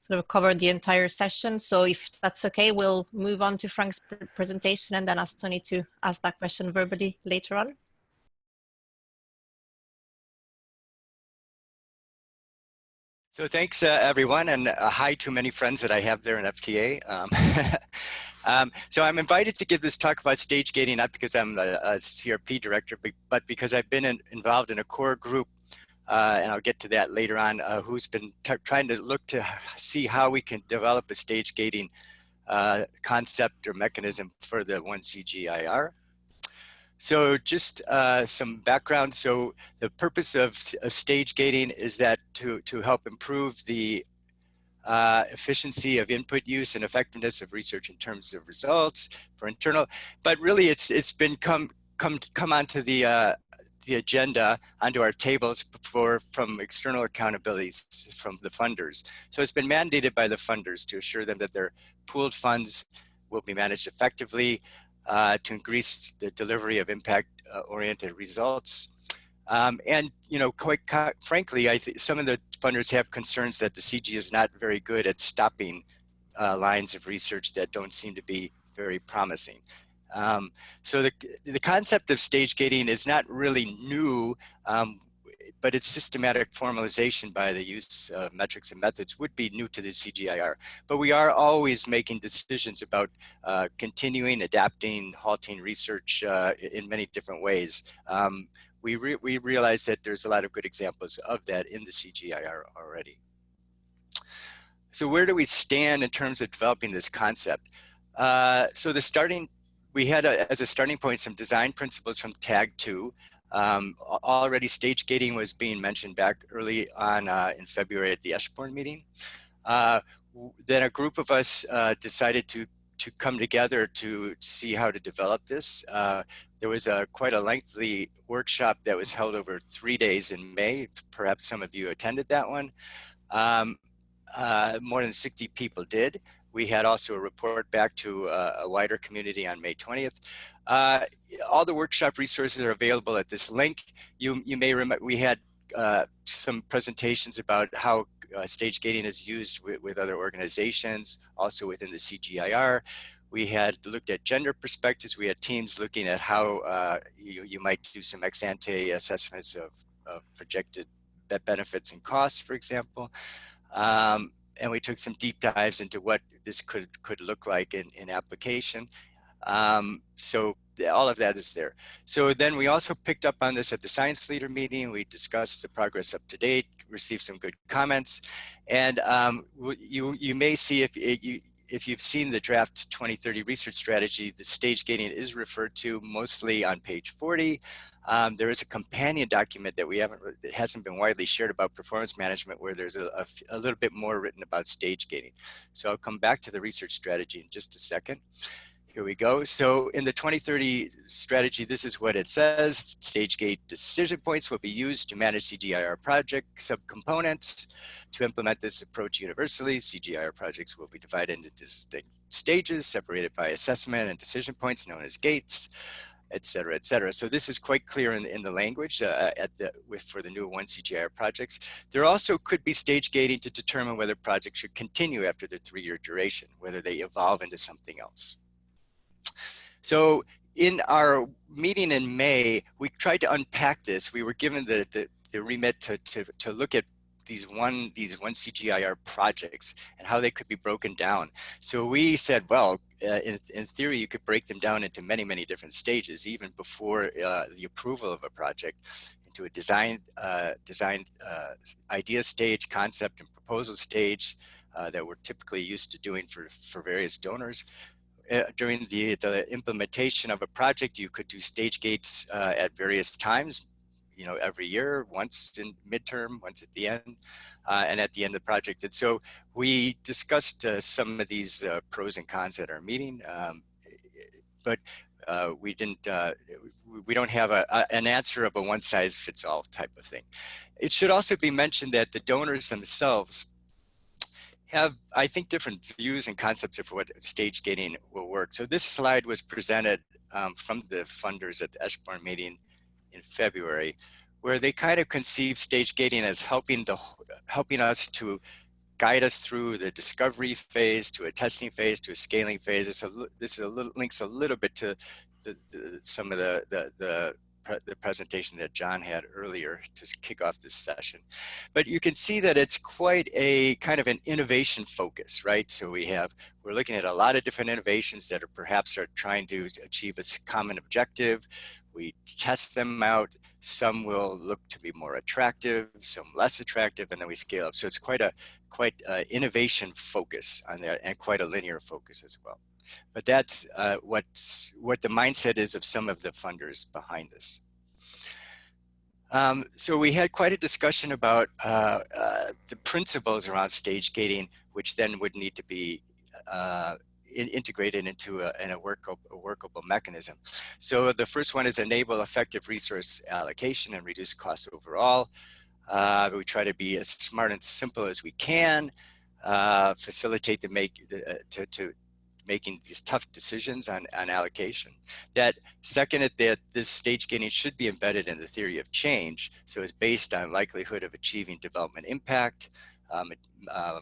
sort of cover the entire session. So if that's okay, we'll move on to Frank's presentation and then ask Tony to ask that question verbally later on. So thanks uh, everyone and uh, hi to many friends that I have there in FTA. Um, um, so I'm invited to give this talk about stage gating, not because I'm a, a CRP director, but, but because I've been in, involved in a core group uh, and I'll get to that later on, uh, who's been trying to look to see how we can develop a stage gating uh, concept or mechanism for the 1CGIAR. So just uh, some background. So the purpose of, of, stage gating is that to, to help improve the uh, efficiency of input use and effectiveness of research in terms of results for internal, but really it's it's been come come come onto the uh, the agenda onto our tables for from external accountabilities from the funders. So it's been mandated by the funders to assure them that their pooled funds will be managed effectively uh, to increase the delivery of impact-oriented results. Um, and, you know, quite frankly, I think some of the funders have concerns that the CG is not very good at stopping uh, lines of research that don't seem to be very promising. Um, so the, the concept of stage gating is not really new, um, but its systematic formalization by the use of metrics and methods would be new to the CGIAR. But we are always making decisions about uh, continuing, adapting, halting research uh, in many different ways. Um, we, re we realize that there's a lot of good examples of that in the CGIAR already. So where do we stand in terms of developing this concept? Uh, so the starting we had a, as a starting point some design principles from TAG two. Um, already stage gating was being mentioned back early on uh, in February at the Eschborn meeting. Uh, then a group of us uh, decided to to come together to see how to develop this. Uh, there was a quite a lengthy workshop that was held over three days in May. Perhaps some of you attended that one. Um, uh, more than 60 people did. We had also a report back to uh, a wider community on May 20th. Uh, all the workshop resources are available at this link. You, you may remember we had uh, some presentations about how uh, stage gating is used with, other organizations, also within the CGIAR. We had looked at gender perspectives. We had teams looking at how uh, you, you might do some ex ante assessments of, of projected benefits and costs, for example. Um, and we took some deep dives into what this could could look like in, in application. Um, so all of that is there. So then we also picked up on this at the science leader meeting. We discussed the progress up to date, received some good comments, and um, you you may see if it, you if you've seen the draft 2030 research strategy, the stage gating is referred to mostly on page 40. Um, there is a companion document that we haven't, that hasn't been widely shared about performance management where there's a, a, a, little bit more written about stage gating. So I'll come back to the research strategy in just a second. Here we go. So in the 2030 strategy, this is what it says. Stage gate decision points will be used to manage CGIAR project subcomponents. To implement this approach universally, CGIAR projects will be divided into distinct stages separated by assessment and decision points known as gates et cetera, et cetera. So this is quite clear in, in the language uh, at the, with, for the new 1CGIAR projects. There also could be stage gating to determine whether projects should continue after the three-year duration, whether they evolve into something else. So in our meeting in May, we tried to unpack this. We were given the, the, the remit to, to, to look at these one these one CGIAR projects and how they could be broken down. So we said, well, uh, in, in theory, you could break them down into many, many different stages, even before uh, the approval of a project, into a design, uh, design uh, idea stage, concept and proposal stage uh, that we're typically used to doing for, for various donors. Uh, during the, the implementation of a project, you could do stage gates at various times, you know, every year, once in midterm, once at the end, uh, and at the end of the project. And so we discussed uh, some of these uh, pros and cons at our meeting, um, but uh, we didn't, uh, we don't have a, a, an answer of a one size fits all type of thing. It should also be mentioned that the donors themselves have, I think, different views and concepts of what stage gating will work. So this slide was presented um, from the funders at the Eschborn meeting in February, where they kind of conceive stage gating as helping the helping us to guide us through the discovery phase to a testing phase to a scaling phase. It's a, this is a little, links a little bit to the, the, some of the, the, the the presentation that John had earlier to kick off this session. But you can see that it's quite a kind of an innovation focus, right? So we have, we're looking at a lot of different innovations that are perhaps are trying to achieve a common objective. We test them out. Some will look to be more attractive, some less attractive, and then we scale up. So it's quite a quite uh, innovation focus on there and quite a linear focus as well. But that's uh, what's, what the mindset is of some of the funders behind this. Um, so we had quite a discussion about uh, uh, the principles around stage gating, which then would need to be uh, in, integrated into a, in a, workable, a workable mechanism. So the first one is enable effective resource allocation and reduce costs overall. Uh, we try to be as smart and simple as we can, uh, facilitate the make the, uh, to, to making these tough decisions on, on allocation. That second, that this stage gating should be embedded in the theory of change. So it's based on likelihood of achieving development impact, um, uh,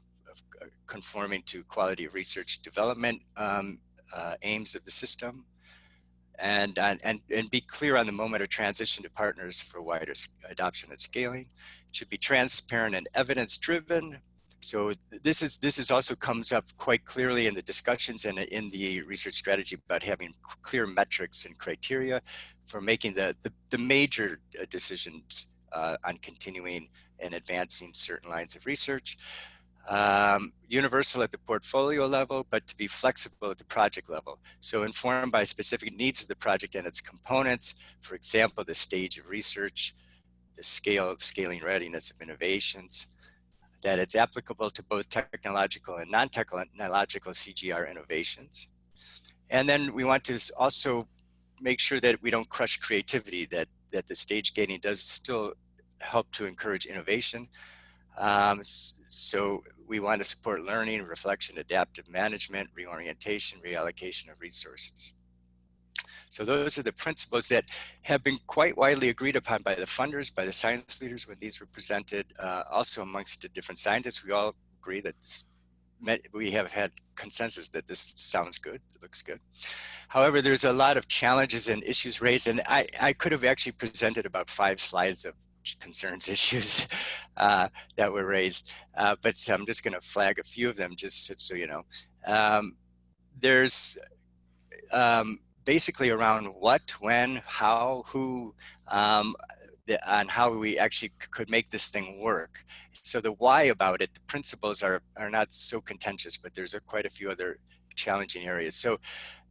conforming to quality of research development um, uh, aims of the system, and, and, and be clear on the moment of transition to partners for wider adoption and scaling. It should be transparent and evidence driven. So this is this is also comes up quite clearly in the discussions and in the research strategy about having clear metrics and criteria for making the, the, the major uh, decisions uh, on continuing and advancing certain lines of research um, universal at the portfolio level, but to be flexible at the project level. So informed by specific needs of the project and its components, for example, the stage of research, the scale, scaling readiness of innovations, that it's applicable to both technological and non-technological CGIAR innovations. And then we want to also make sure that we don't crush creativity, that, that the stage gating does still help to encourage innovation. Um, so we want to support learning, reflection, adaptive management, reorientation, reallocation of resources. So those are the principles that have been quite widely agreed upon by the funders, by the science leaders when these were presented, uh, also amongst the different scientists. We all agree that we have had consensus that this sounds good, it looks good. However, there's a lot of challenges and issues raised, and I, I could have actually presented about five slides of concerns issues uh, that were raised, uh, but I'm just going to flag a few of them just so you know. Um, there's um, basically around what, when, how, who, um, and how we actually could make this thing work. So the why about it, the principles are, are not so contentious, but there's a, quite a few other challenging areas. So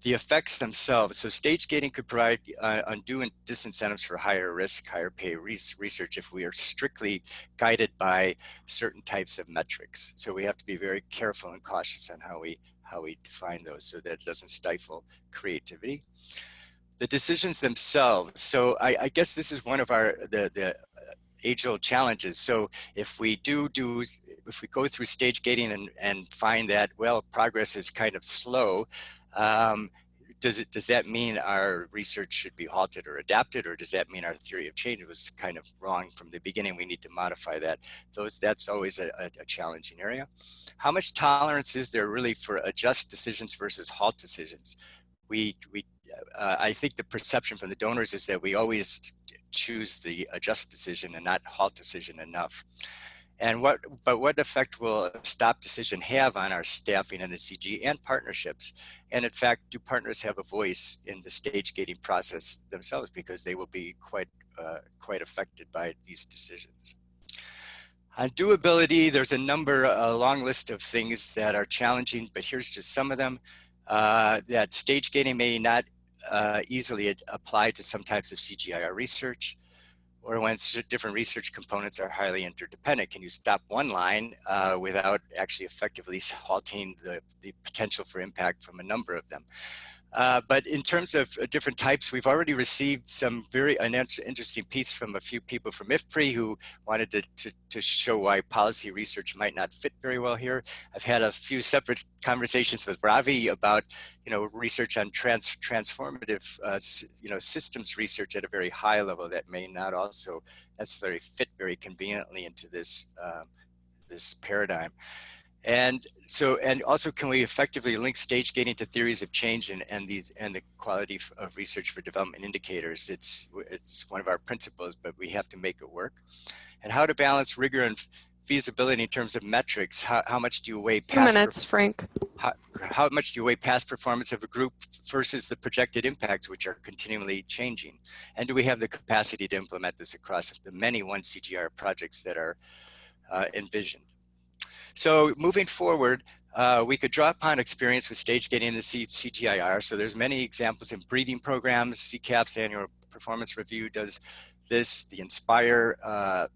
the effects themselves, so stage gating could provide uh, undue disincentives for higher risk, higher pay research if we are strictly guided by certain types of metrics. So we have to be very careful and cautious on how we how we define those so that it doesn't stifle creativity. The decisions themselves. So I, I guess this is one of our the the age-old challenges. So if we do do if we go through stage gating and, and find that, well, progress is kind of slow, um, does it does that mean our research should be halted or adapted or does that mean our theory of change was kind of wrong from the beginning? We need to modify that. Those that's always a, a, challenging area. How much tolerance is there really for adjust decisions versus halt decisions? We we uh, i think the perception from the donors is that we always choose the adjust decision and not halt decision enough And what, but what effect will a stop decision have on our staffing in the CG and partnerships? And in fact, do partners have a voice in the stage gating process themselves because they will be quite, uh, quite affected by these decisions. On doability, there's a number, a long list of things that are challenging, but here's just some of them. Uh, that stage gating may not uh, easily apply to some types of CGIAR research or when different research components are highly interdependent. Can you stop one line uh, without actually effectively halting the, the potential for impact from a number of them? Uh, but in terms of uh, different types, we've already received some very an interesting piece from a few people from IFPRI who wanted to, to, to, show why policy research might not fit very well here. I've had a few separate conversations with Ravi about, you know, research on trans, transformative, uh, you know, systems research at a very high level that may not also necessarily fit very conveniently into this, um, this paradigm. And so, and also can we effectively link stage gating to theories of change and, and these and the quality of research for development indicators? It's, it's one of our principles, but we have to make it work. And how to balance rigor and feasibility in terms of metrics. How, how much do you weigh past- Two minutes, Frank. How, how much do you weigh past performance of a group versus the projected impacts, which are continually changing? And do we have the capacity to implement this across the many one CGIAR projects that are uh, envisioned? So moving forward, uh, we could draw upon experience with stage gating in the C CGIAR. So there's many examples in breeding programs. CCAFS' annual performance review does this. The Inspire uh,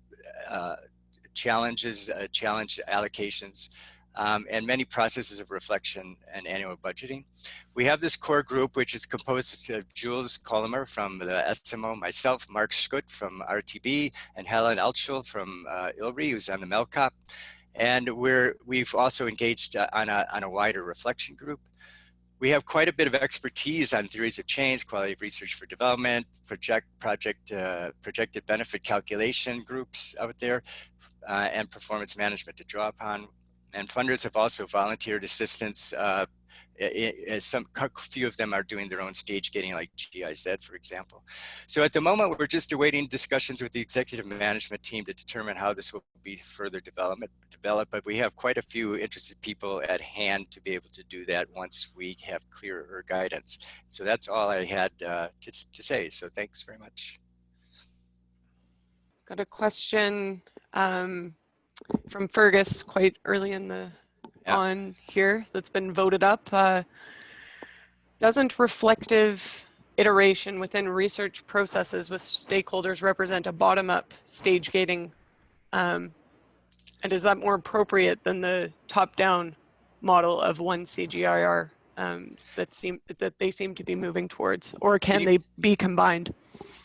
uh, challenges, uh, challenge allocations, um, and many processes of reflection and annual budgeting. We have this core group, which is composed of Jules Colomer from the SMO, myself, Marc Schut from RTB, and Helen Altshul from uh, ILRI, who's on the MELCOP. And we're, we've also engaged uh, on, a, on a wider reflection group. We have quite a bit of expertise on theories of change, quality of research for development, project, project, uh, projected benefit calculation groups out there, uh, and performance management to draw upon. And funders have also volunteered assistance uh, it, some a few of them are doing their own stage gating like GIZ, for example. So at the moment, we're just awaiting discussions with the executive management team to determine how this will be further development developed. But we have quite a few interested people at hand to be able to do that once we have clearer guidance. So that's all I had uh, to, to say. So thanks very much. Got a question um, from Fergus quite early in the yeah. on here that's been voted up. Uh, doesn't reflective iteration within research processes with stakeholders represent a bottom-up stage gating? Um, and is that more appropriate than the top-down model of one CGIAR um, that seem that they seem to be moving towards, or can, can you, they be combined?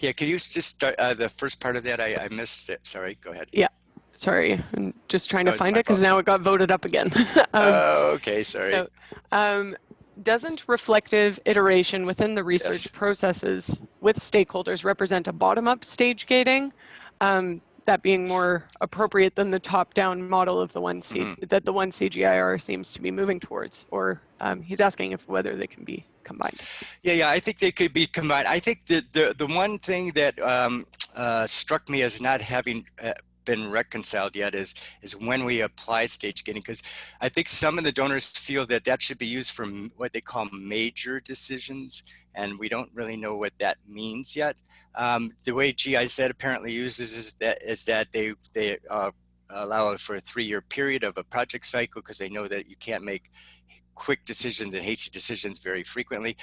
Yeah, can you just start uh, the first part of that? I, I missed it. Sorry, go ahead. Yeah. Sorry, I'm just trying to oh, find it because now it got voted up again. um, oh, okay, sorry. So, um, doesn't reflective iteration within the research yes. processes with stakeholders represent a bottom-up stage gating? Um, that being more appropriate than the top-down model of the one C mm. that the one CGIAR seems to be moving towards, or um, he's asking if whether they can be combined. Yeah, yeah, I think they could be combined. I think the the the one thing that um, uh, struck me as not having uh, been reconciled yet is is when we apply stage gating because I think some of the donors feel that that should be used for what they call major decisions and we don't really know what that means yet. Um, the way GIZ apparently uses is that is that they they uh, allow for a three-year period of a project cycle because they know that you can't make quick decisions and hasty decisions very frequently.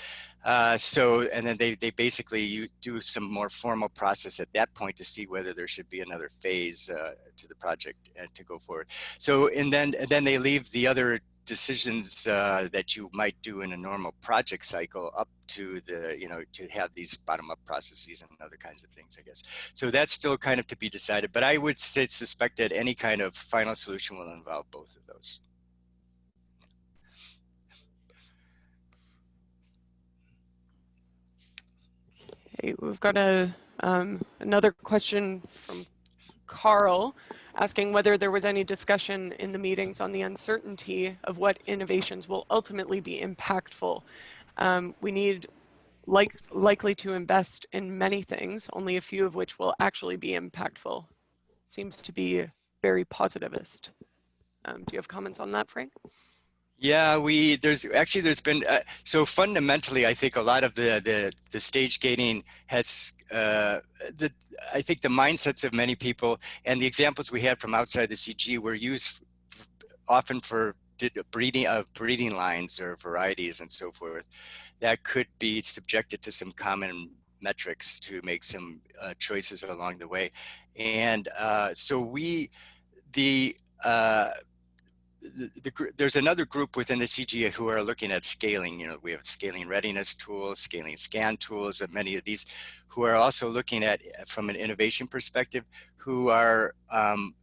Uh, so, and then they, they basically you do some more formal process at that point to see whether there should be another phase uh, to the project and to go forward. So, and then, and then they leave the other decisions uh, that you might do in a normal project cycle up to the, you know, to have these bottom up processes and other kinds of things, I guess. So that's still kind of to be decided, but I would say, suspect that any kind of final solution will involve both of those. Okay, we've got a um, another question from Carl asking whether there was any discussion in the meetings on the uncertainty of what innovations will ultimately be impactful. Um, we need like likely to invest in many things, only a few of which will actually be impactful. Seems to be very positivist. Um, do you have comments on that, Frank? Yeah, we there's actually there's been uh, so fundamentally I think a lot of the the the stage gating has uh, the I think the mindsets of many people and the examples we had from outside the CG were used often for breeding of breeding lines or varieties and so forth that could be subjected to some common metrics to make some uh, choices along the way. And uh, so we the uh, the, the, there's another group within the CGIAR who are looking at scaling. You know, we have scaling readiness tools, scaling scan tools, and many of these who are also looking at, from an innovation perspective, who are um,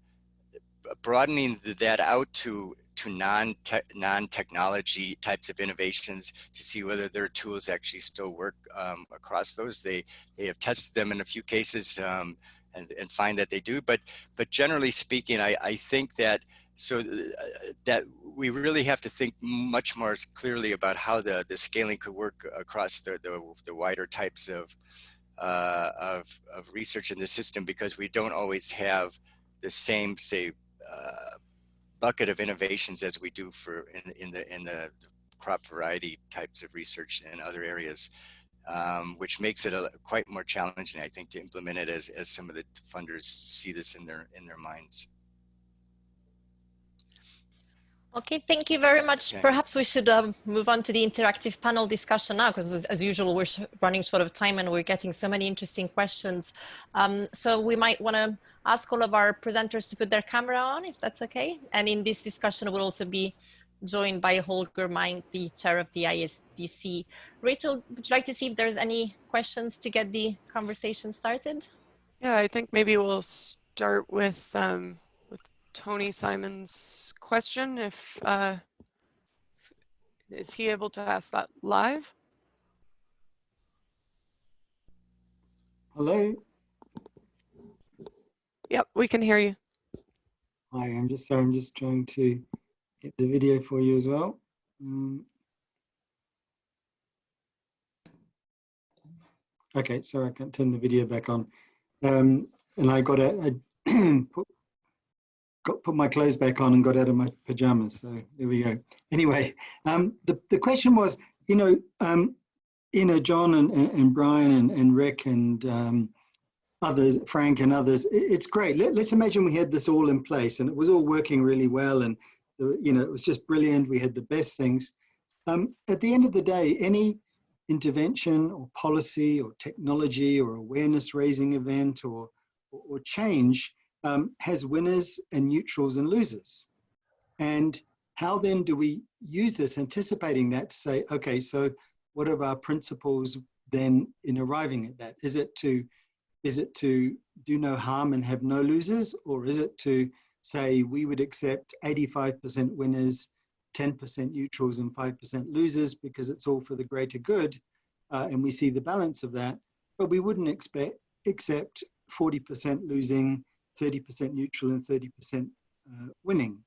broadening that out to to non non technology types of innovations to see whether their tools actually still work um, across those. They they have tested them in a few cases um, and and find that they do. But but generally speaking, I I think that so uh, that we really have to think much more clearly about how the, the scaling could work across the, the, the wider types of, uh, of, of research in the system because we don't always have the same, say, uh, bucket of innovations as we do for in, in, the, in the crop variety types of research in other areas. Um, which makes it a, quite more challenging, I think, to implement it as, as some of the funders see this in their in their minds. Okay, thank you very much. Okay. Perhaps we should um, move on to the interactive panel discussion now, because as, as, usual, we're running short of time and we're getting so many interesting questions. Um, so we might want to ask all of our presenters to put their camera on, if that's okay. And in this discussion, we'll also be joined by Holger Meinke, the chair of the ISDC. Rachel, would you like to see if there's any questions to get the conversation started? Yeah, I think maybe we'll start with um, with Tony Simons' question if uh, is he able to ask that live? Hello. Yep, we can hear you. Hi, I'm just sorry, I'm just trying to get the video for you as well. Um, okay, sorry, I can't turn the video back on. Um, and I got a, a put got put my clothes back on and got out of my pajamas. So there we go. Anyway, um, the, the question was, you know, um, you know, John and, and, and Brian and, and Rick and um, others, Frank and others, it's great. Let, us imagine we had this all in place and it was all working really well and, you know, it was just brilliant. We had the best things. Um, at the end of the day, any intervention or policy or technology or awareness raising event or, or, or change um, has winners and neutrals and losers. And how then do we use this, anticipating that to say, okay, so what are our principles then in arriving at that? Is it to, is it to do no harm and have no losers? Or is it to say we would accept 85% winners, 10% neutrals and 5% losers because it's all for the greater good uh, and we see the balance of that, but we wouldn't expect, accept 40% losing, 30% neutral and 30% uh, winning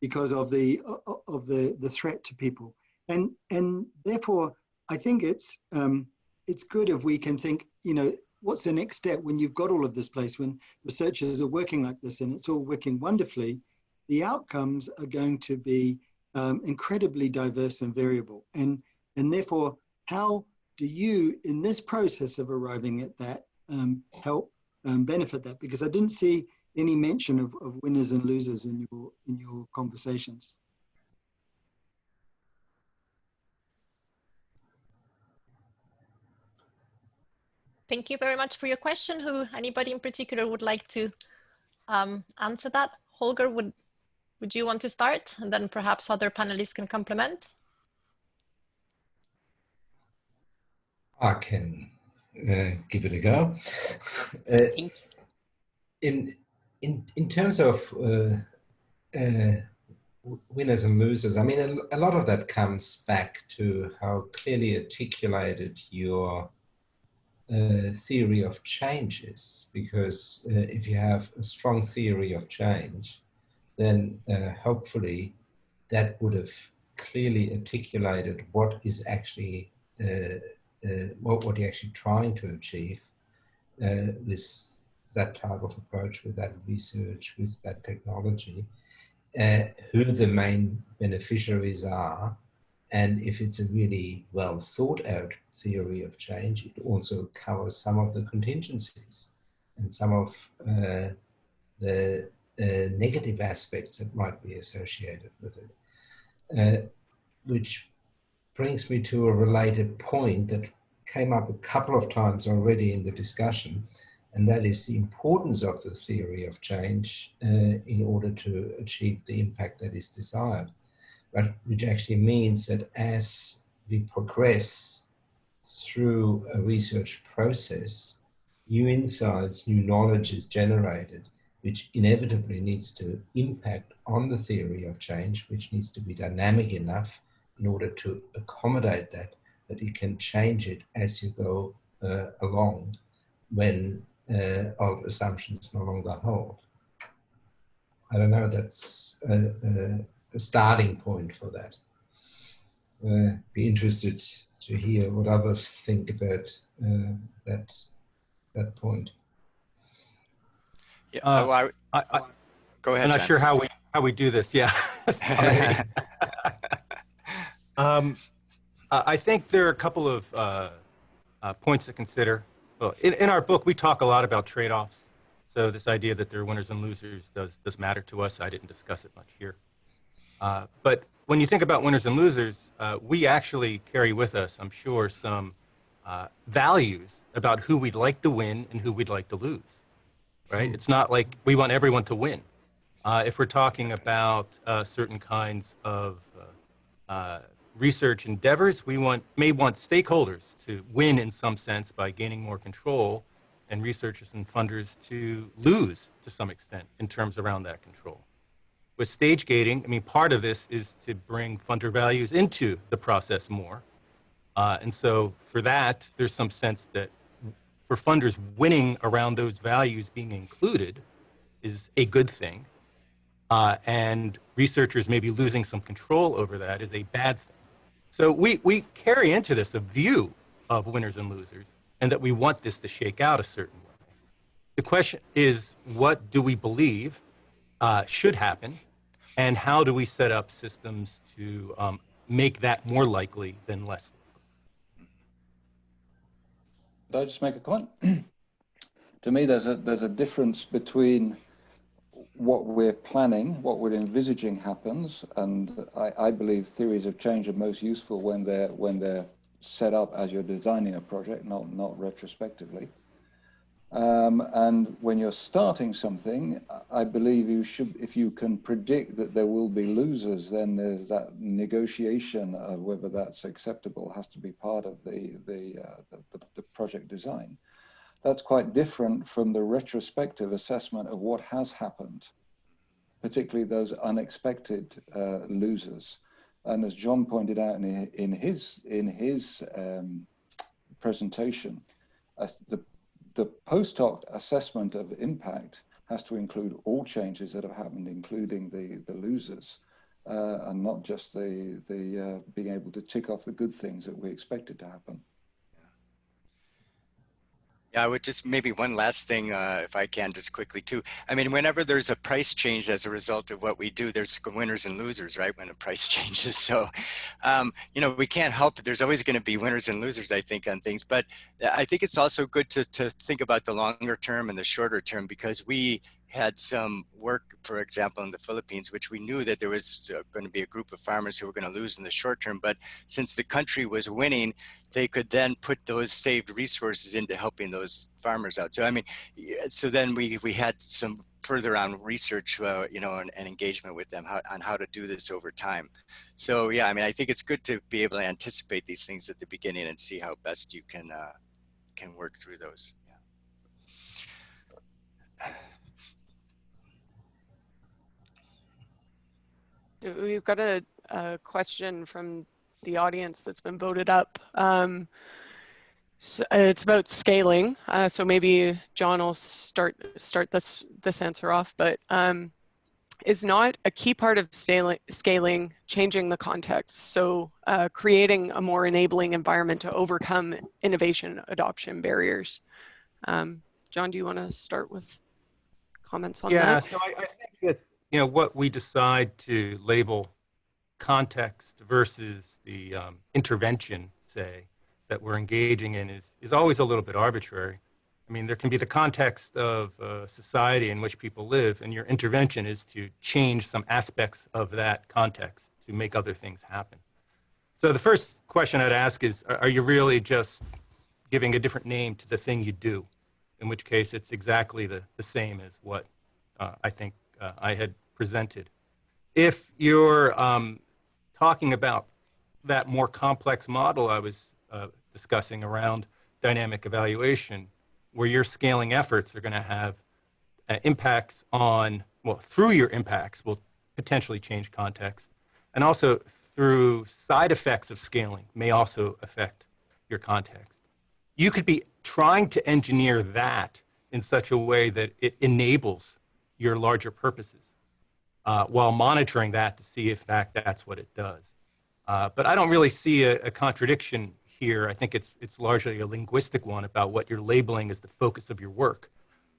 because of the of the the threat to people. And and therefore i think it's um, it's good if we can think you know what's the next step when you've got all of this place when researchers are working like this and it's all working wonderfully the outcomes are going to be um, incredibly diverse and variable. And and therefore how do you in this process of arriving at that um, help um, benefit that because I didn't see any mention of, of winners and losers in your in your conversations. Thank you very much for your question. Who anybody in particular would like to um, answer that? Holger, would would you want to start, and then perhaps other panelists can complement? I can uh, give it a go. Uh, in in in terms of uh, uh, winners and losers, I mean, a, a, lot of that comes back to how clearly articulated your uh, theory of change is. Because uh, if you have a strong theory of change, then uh, hopefully that would have clearly articulated what is actually uh, uh, what, what you're actually trying to achieve uh, with that type of approach, with that research, with that technology, uh, who the main beneficiaries are, and if it's a really well thought out theory of change, it also covers some of the contingencies and some of uh, the uh, negative aspects that might be associated with it. Uh, which brings me to a related point that came up a couple of times already in the discussion, and that is the importance of the theory of change uh, in order to achieve the impact that is desired. But which actually means that as we progress through a research process, new insights, new knowledge is generated, which inevitably needs to impact on the theory of change, which needs to be dynamic enough in order to accommodate that, that you can change it as you go uh, along when uh, old assumptions no longer hold. I don't know, that's a, a, a starting point for that. Uh, be interested to hear what others think about uh, that, that point. Yeah, Uh, oh, I, I, I, go ahead. I'm not John. sure how we how we do this. Yeah. Um, uh, I think there are a couple of uh, uh, points to consider. Well, in, in our book, we talk a lot about trade-offs. So this idea that there are winners and losers does does matter to us. I didn't discuss it much here. Uh, but when you think about winners and losers, uh, we actually carry with us, I'm sure, some uh, values about who we'd like to win and who we'd like to lose. Right? It's not like we want everyone to win. If we're talking about certain kinds of research endeavors, we want, may want stakeholders to win in some sense by gaining more control and researchers and funders to lose to some extent in terms around that control. With stage gating, I mean, part of this is to bring funder values into the process more. Uh, and so for that, there's some sense that for funders winning around those values being included is a good thing. Uh, and researchers maybe losing some control over that is a bad thing. So we, we carry into this a view of winners and losers and that we want this to shake out a certain way. The question is, what do we believe uh, should happen and how do we set up systems to um, make that more likely than less Could I just make a comment? to me, there's a there's a difference between what we're planning, what we're envisaging happens, and I, I believe theories of change are most useful when they're when they're set up as you're designing a project, not not retrospectively. Um, and when you're starting something, I believe you should, if you can predict that there will be losers, then there's that negotiation of whether that's acceptable has to be part of the the, uh, the, the project design. That's quite different from the retrospective assessment of what has happened, particularly those unexpected uh, losers. And as John pointed out in, in his in his um, presentation, the the post hoc assessment of impact has to include all changes that have happened, including the, the losers, uh, and not just the, the uh, being able to tick off the good things that we expected to happen. Yeah, I would just maybe one last thing, uh, if I can, just quickly too. I mean, whenever there's a price change as a result of what we do, there's winners and losers, right? When a price changes, so um, you know we can't help it. There's always going to be winners and losers, I think, on things. But I think it's also good to to think about the longer term and the shorter term because we had some work, for example, in the Philippines, which we knew that there was uh, going to be a group of farmers who were going to lose in the short term. But since the country was winning, they could then put those saved resources into helping those farmers out. So, I mean, so then we, we had some further on research, uh, you know, and, and, engagement with them how, on how to do this over time. So, yeah, I mean, I think it's good to be able to anticipate these things at the beginning and see how best you can, uh, can work through those. Yeah. We've got a, a, question from the audience that's been voted up. Um, so it's about scaling. Uh, so maybe John will start start this this answer off. But um, is not a key part of scaling, scaling changing the context. So uh, creating a more enabling environment to overcome innovation adoption barriers. Um, John, do you want to start with comments on yeah, that? so I, I think that you know what we decide to label context versus the um, intervention, say, that we're engaging in is is always a little bit arbitrary. I mean, there can be the context of uh, society in which people live, and your intervention is to change some aspects of that context to make other things happen. So the first question I'd ask is, are, you really just giving a different name to the thing you do? In which case, it's exactly the, the same as what uh, I think uh, I had presented. If you're um, talking about that more complex model I was uh, discussing around dynamic evaluation, where your scaling efforts are going to have uh, impacts on, well, through your impacts will potentially change context, and also through side effects of scaling may also affect your context. You could be trying to engineer that in such a way that it enables your larger purposes uh, while monitoring that to see if fact that's what it does. Uh, but I don't really see a, a contradiction here. I think it's, it's largely a linguistic one about what you're labeling as the focus of your work.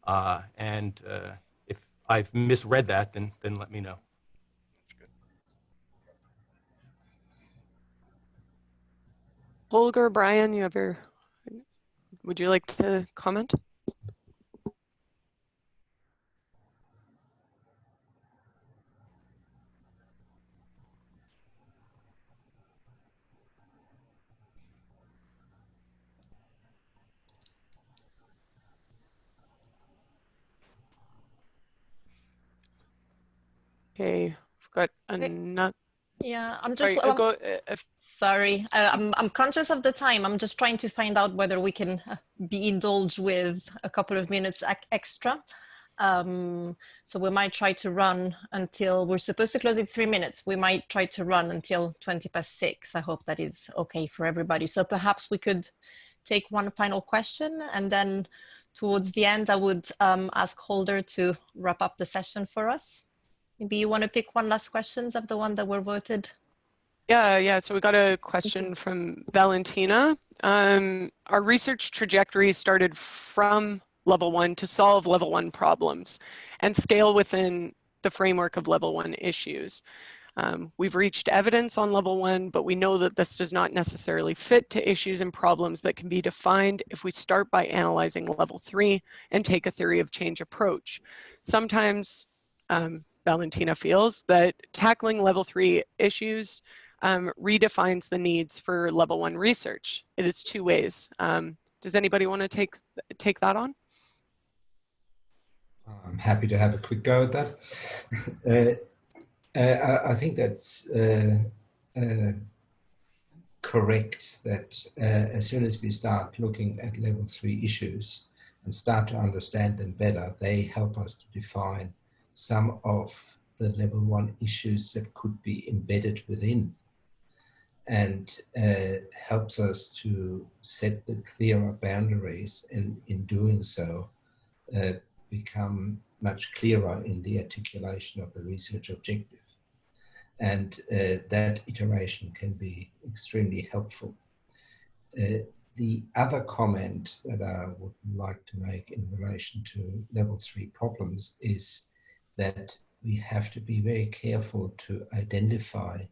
Uh, and uh, if I've misread that, then, then let me know. That's good. Holger, Brian, you have your, would you like to comment? Okay, we've got another. Yeah, I'm just Sorry, uh, um, go, uh, if, sorry. I, I'm I'm conscious of the time. I'm just trying to find out whether we can uh, be indulged with a couple of minutes extra. Um, so we might try to run until we're supposed to close in three minutes. We might try to run until 20 past six. I hope that is okay for everybody. So perhaps we could take one final question and then towards the end, I would um, ask Holger to wrap up the session for us. Maybe you want to pick one last questions of the one that were voted. Yeah, yeah. So we got a question from Valentina. Um, our research trajectory started from level one to solve level one problems and scale within the framework of level one issues. Um, we've reached evidence on level one, but we know that this does not necessarily fit to issues and problems that can be defined if we start by analyzing level three and take a theory of change approach. Sometimes um, Valentina feels that tackling level three issues um, redefines the needs for level one research. It is two ways. Um, does anybody want to take take that on? I'm happy to have a quick go at that. uh, uh, I, I, think that's uh, uh correct that uh, as soon as we start looking at level three issues and start to understand them better, they help us to define some of the level one issues that could be embedded within and uh, helps us to set the clearer boundaries and in doing so uh, become much clearer in the articulation of the research objective. And uh, that iteration can be extremely helpful. Uh, the other comment that I would like to make in relation to level three problems is that we have to be very careful to identify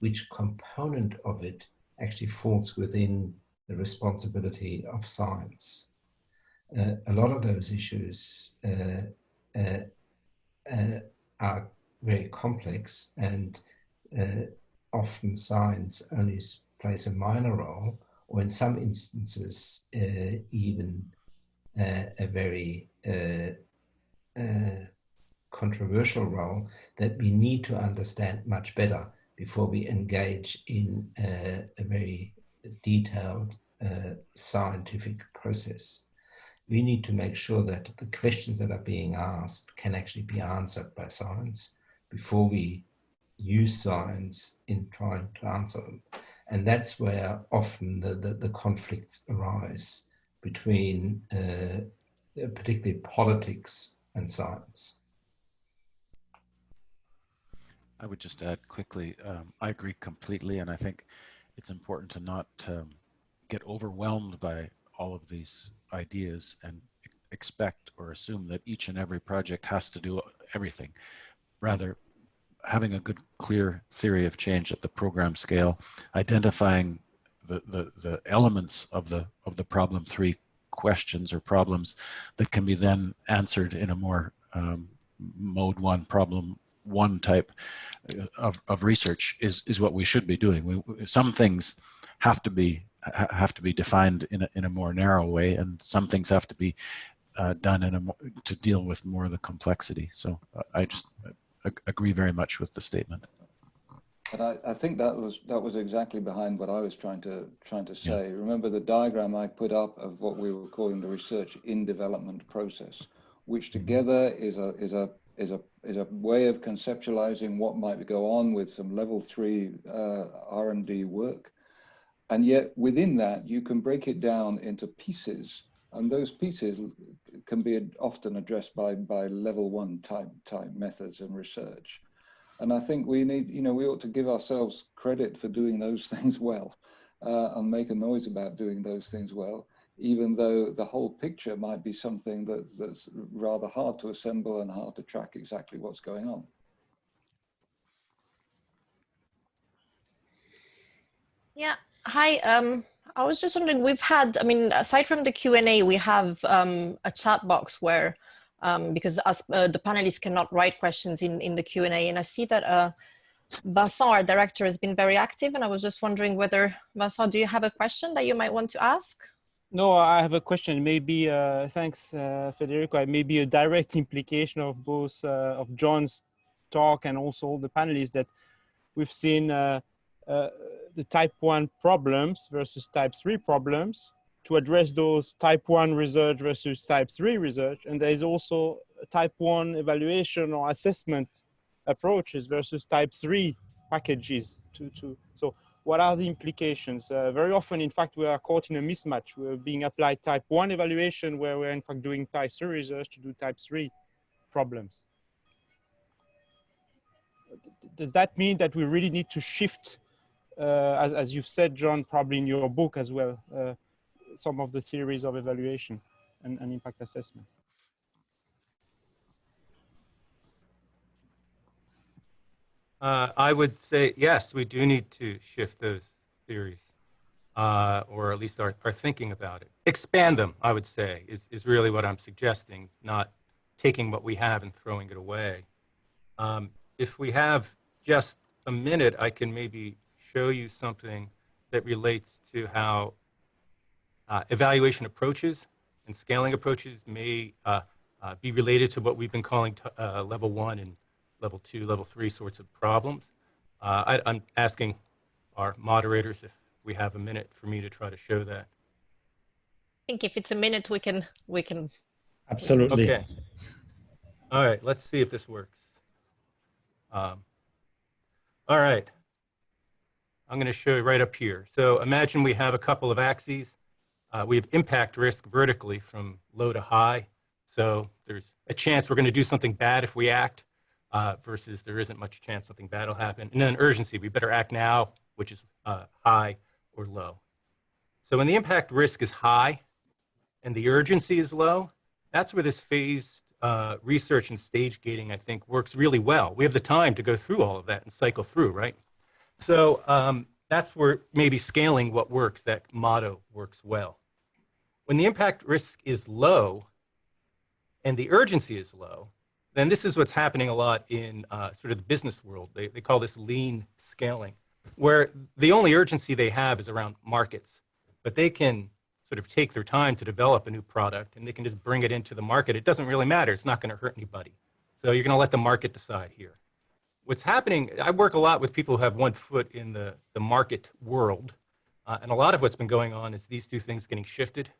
which component of it actually falls within the responsibility of science. Uh, a lot of those issues uh, uh, uh are very complex and uh, often science only plays a minor role, or in some instances, uh, even a very controversial role that we need to understand much better before we engage in uh, a very detailed uh, scientific process. We need to make sure that the questions that are being asked can actually be answered by science before we use science in trying to answer them. And that's where often the, the, the conflicts arise between uh, particularly politics and science. I would just add quickly, um, I agree completely, and I think it's important to not um, get overwhelmed by all of these ideas and expect or assume that each and every project has to do everything. Rather, having a good, clear theory of change at the program scale, identifying the, the, the elements of the, of the problem three questions or problems that can be then answered in a more um, mode one problem one type uh, of, of research is, is what we should be doing. We, some things have to be have to be defined in a, in a more narrow way and some things have to be uh, done in a to deal with more of the complexity. So uh, I just uh, agree very much with the statement. But I, I, think that was that was exactly behind what I was trying to trying to say. Yeah. Remember the diagram I put up of what we were calling the research in development process, which mm-hmm. together is a is a is a is a way of conceptualizing what might go on with some level three uh, R and D work, and yet within that you can break it down into pieces, and those pieces can be often addressed by by level one type type methods and research. And I think we need, you know, we ought to give ourselves credit for doing those things well uh, and make a noise about doing those things well, even though the whole picture might be something that, that's rather hard to assemble and hard to track exactly what's going on. Yeah, hi. Um, I was just wondering, we've had, I mean, aside from the Q&A, we have um, a chat box where um, because us, uh, the panelists cannot write questions in, in the Q&A. And I see that uh, Vincent, our director, has been very active. And I was just wondering whether, Vincent, do you have a question that you might want to ask? No, I have a question. Maybe, uh, thanks, uh, Federico. Maybe a direct implication of both uh, of John's talk and also all the panelists that we've seen uh, uh, the type one problems versus type three problems to address those type 1 research versus type 3 research. And there is also type 1 evaluation or assessment approaches versus type 3 packages. To, to, so what are the implications? Uh, very often, in fact, we are caught in a mismatch. We're being applied type 1 evaluation where we're in fact doing type 3 research to do type 3 problems. Does that mean that we really need to shift, uh, as, as you've said, John, probably in your book as well, uh, some of the theories of evaluation and, and impact assessment. Uh, I would say, yes, we do need to shift those theories, uh, or at least our, thinking about it. Expand them, I would say, is, is really what I'm suggesting, not taking what we have and throwing it away. Um, if we have just a minute, I can maybe show you something that relates to how uh, evaluation approaches and scaling approaches may uh, uh, be related to what we've been calling uh, level one and level two, level three sorts of problems. Uh, I, am asking our moderators if we have a minute for me to try to show that. I think if it's a minute, we can we can. Absolutely. Okay. All right. Let's see if this works. Um, all right. I'm going to show you right up here. So imagine we have a couple of axes uh, we have impact risk vertically from low to high. So there's a chance we're going to do something bad if we act uh, versus there isn't much chance something bad will happen. And then urgency, we better act now, which is uh, high or low. So when the impact risk is high and the urgency is low, that's where this phased uh, research and stage gating, I think, works really well. We have the time to go through all of that and cycle through, right? So um, that's where maybe scaling what works, that motto works well. When the impact risk is low and the urgency is low, then this is what's happening a lot in uh, sort of the business world. They, they call this lean scaling, where the only urgency they have is around markets, but they can sort of take their time to develop a new product and they can just bring it into the market. It doesn't really matter. It's not going to hurt anybody. So you're going to let the market decide here what's happening, I work a lot with people who have one foot in the, the market world. Uh, and a lot of what's been going on is these two things getting shifted,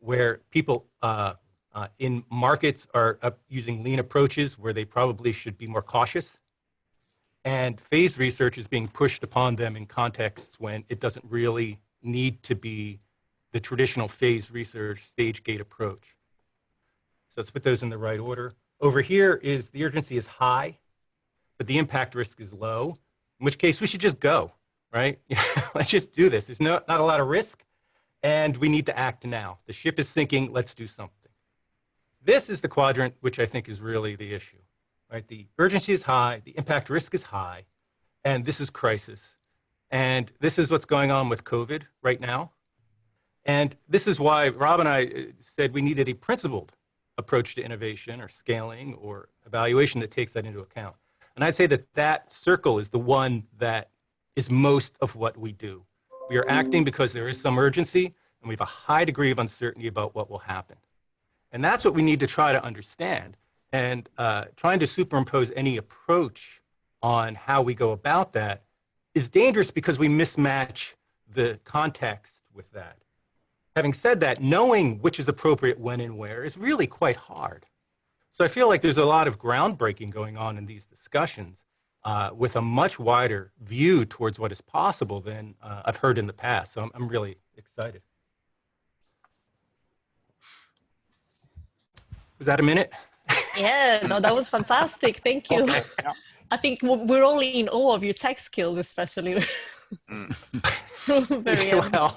where people uh, uh, in markets are using lean approaches where they probably should be more cautious. And phase research is being pushed upon them in contexts when it doesn't really need to be the traditional phase research stage gate approach. So let's put those in the right order. Over here is the urgency is high but the impact risk is low, in which case we should just go, right? let's just do this. There's no, not a lot of risk, and we need to act now. The ship is sinking, let's do something. This is the quadrant which I think is really the issue, right? The urgency is high, the impact risk is high, and this is crisis. And this is what's going on with COVID right now. And this is why Rob and I uh, said we needed a principled approach to innovation or scaling or evaluation that takes that into account. And I'd say that that circle is the one that is most of what we do. We are acting because there is some urgency and we have a high degree of uncertainty about what will happen. And that's what we need to try to understand. And uh, trying to superimpose any approach on how we go about that is dangerous because we mismatch the context with that. Having said that, knowing which is appropriate when and where is really quite hard. So I feel like there's a lot of groundbreaking going on in these discussions uh, with a much wider view towards what is possible than uh, I've heard in the past. So I'm, I'm really excited. Was that a minute? Yeah, no, that was fantastic. Thank you. Okay. I think we're only in awe of your tech skills, especially. Very um, well,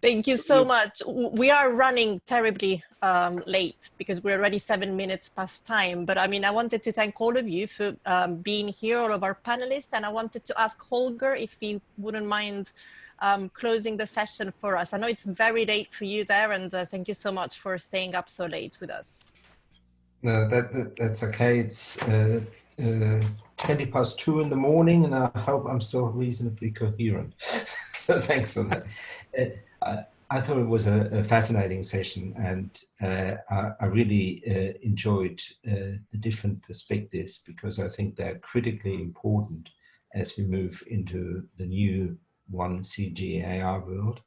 Thank you so much. We are running terribly um, late because we're already seven minutes past time. But I mean, I wanted to thank all of you for um, being here, all of our panelists. And I wanted to ask Holger if he wouldn't mind um, closing the session for us. I know it's very late for you there, and uh, thank you so much for staying up so late with us. No, that, that that's okay. It's uh, uh, 20 past two in the morning, and I hope I'm still reasonably coherent. so thanks for that. Uh, I, I thought it was a, a fascinating session, and uh, I, I really uh, enjoyed the different perspectives because I think they're critically important as we move into the new one CGIAR world.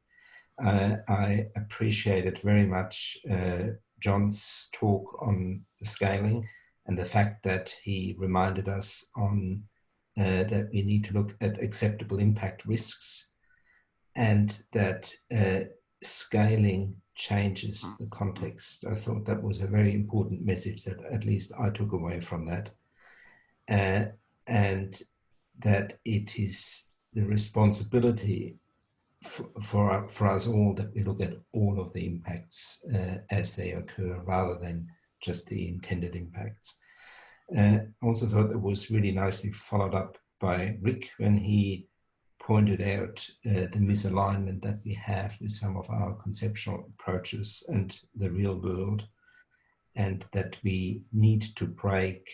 Uh, I appreciated very much uh, John's talk on the scaling and the fact that he reminded us on uh, that we need to look at acceptable impact risks and that uh, scaling changes the context. I thought that was a very important message that at least I took away from that. Uh, and that it is the responsibility for, for, for us all that we look at all of the impacts uh, as they occur rather than just the intended impacts. Uh, also thought that was really nicely followed up by Rick when he pointed out uh, the misalignment that we have with some of our conceptual approaches and the real world and that we need to break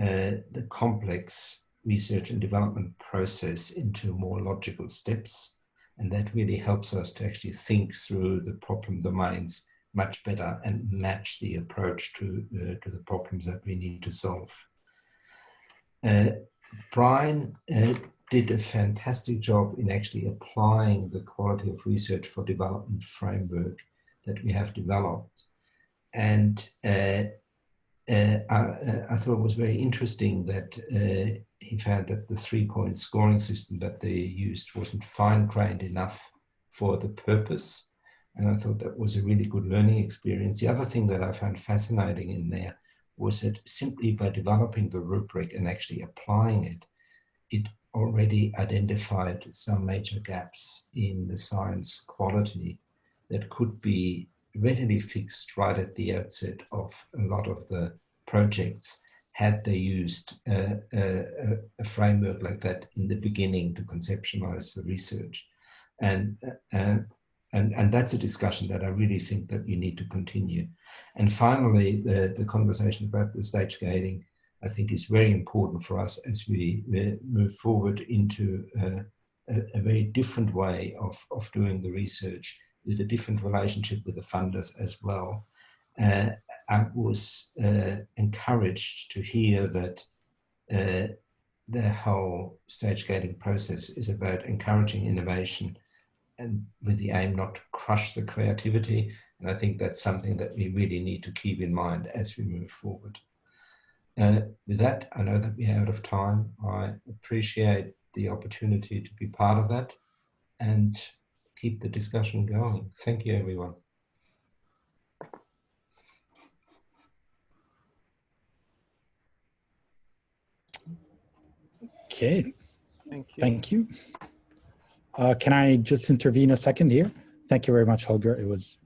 uh, the complex research and development process into more logical steps. And that really helps us to actually think through the problem domains much better and match the approach to, uh, to the problems that we need to solve. Uh, Brian uh, did a fantastic job in actually applying the quality of research for development framework that we have developed. And uh, uh, I, I, thought it was very interesting that uh, he found that the three-point scoring system that they used wasn't fine-grained enough for the purpose. And I thought that was a really good learning experience. The other thing that I found fascinating in there was that simply by developing the rubric and actually applying it, it already identified some major gaps in the science quality that could be readily fixed right at the outset of a lot of the projects had they used a, a, framework like that in the beginning to conceptualize the research. And, uh, and, and that's a discussion that I really think that you need to continue. And finally, the, the conversation about the stage gating, I think is very important for us as we move forward into a, a, very different way of, of doing the research with a different relationship with the funders as well. Uh, I was uh, encouraged to hear that uh, the whole stage gating process is about encouraging innovation and with the aim not to crush the creativity. And I think that's something that we really need to keep in mind as we move forward. Uh, with that, I know that we're out of time. I appreciate the opportunity to be part of that and keep the discussion going. Thank you, everyone. Okay. Thank you. Thank you. Uh, can I just intervene a second here? Thank you very much, Holger. It was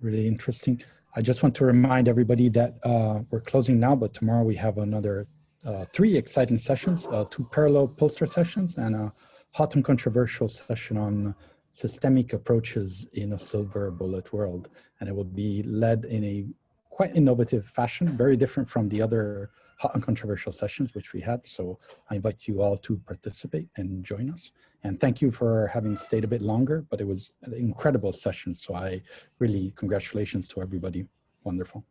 really interesting. I just want to remind everybody that uh, we're closing now, but tomorrow we have another uh, three exciting sessions, uh, two parallel poster sessions and a hot and controversial session on systemic approaches in a silver bullet world. And it will be led in a quite innovative fashion, very different from the other hot and controversial sessions which we had. So I invite you all to participate and join us. And thank you for having stayed a bit longer, but it was an incredible session. So I really, congratulations to everybody. Wonderful.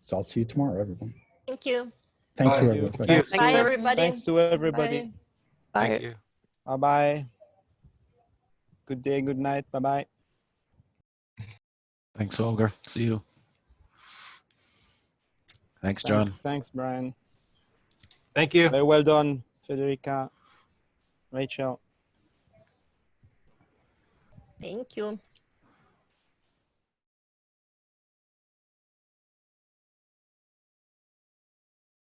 So I'll see you tomorrow, everyone. Thank you. Thank Bye. you, everybody. Thanks Bye, to, everybody. Thanks to everybody. Bye. Thank you. Bye bye. Good day, good night. Bye bye. Thanks, Olga. See you. Thanks, John. Thanks, thanks, Brian. Thank you. Very well done, Federica, Rachel. Thank you.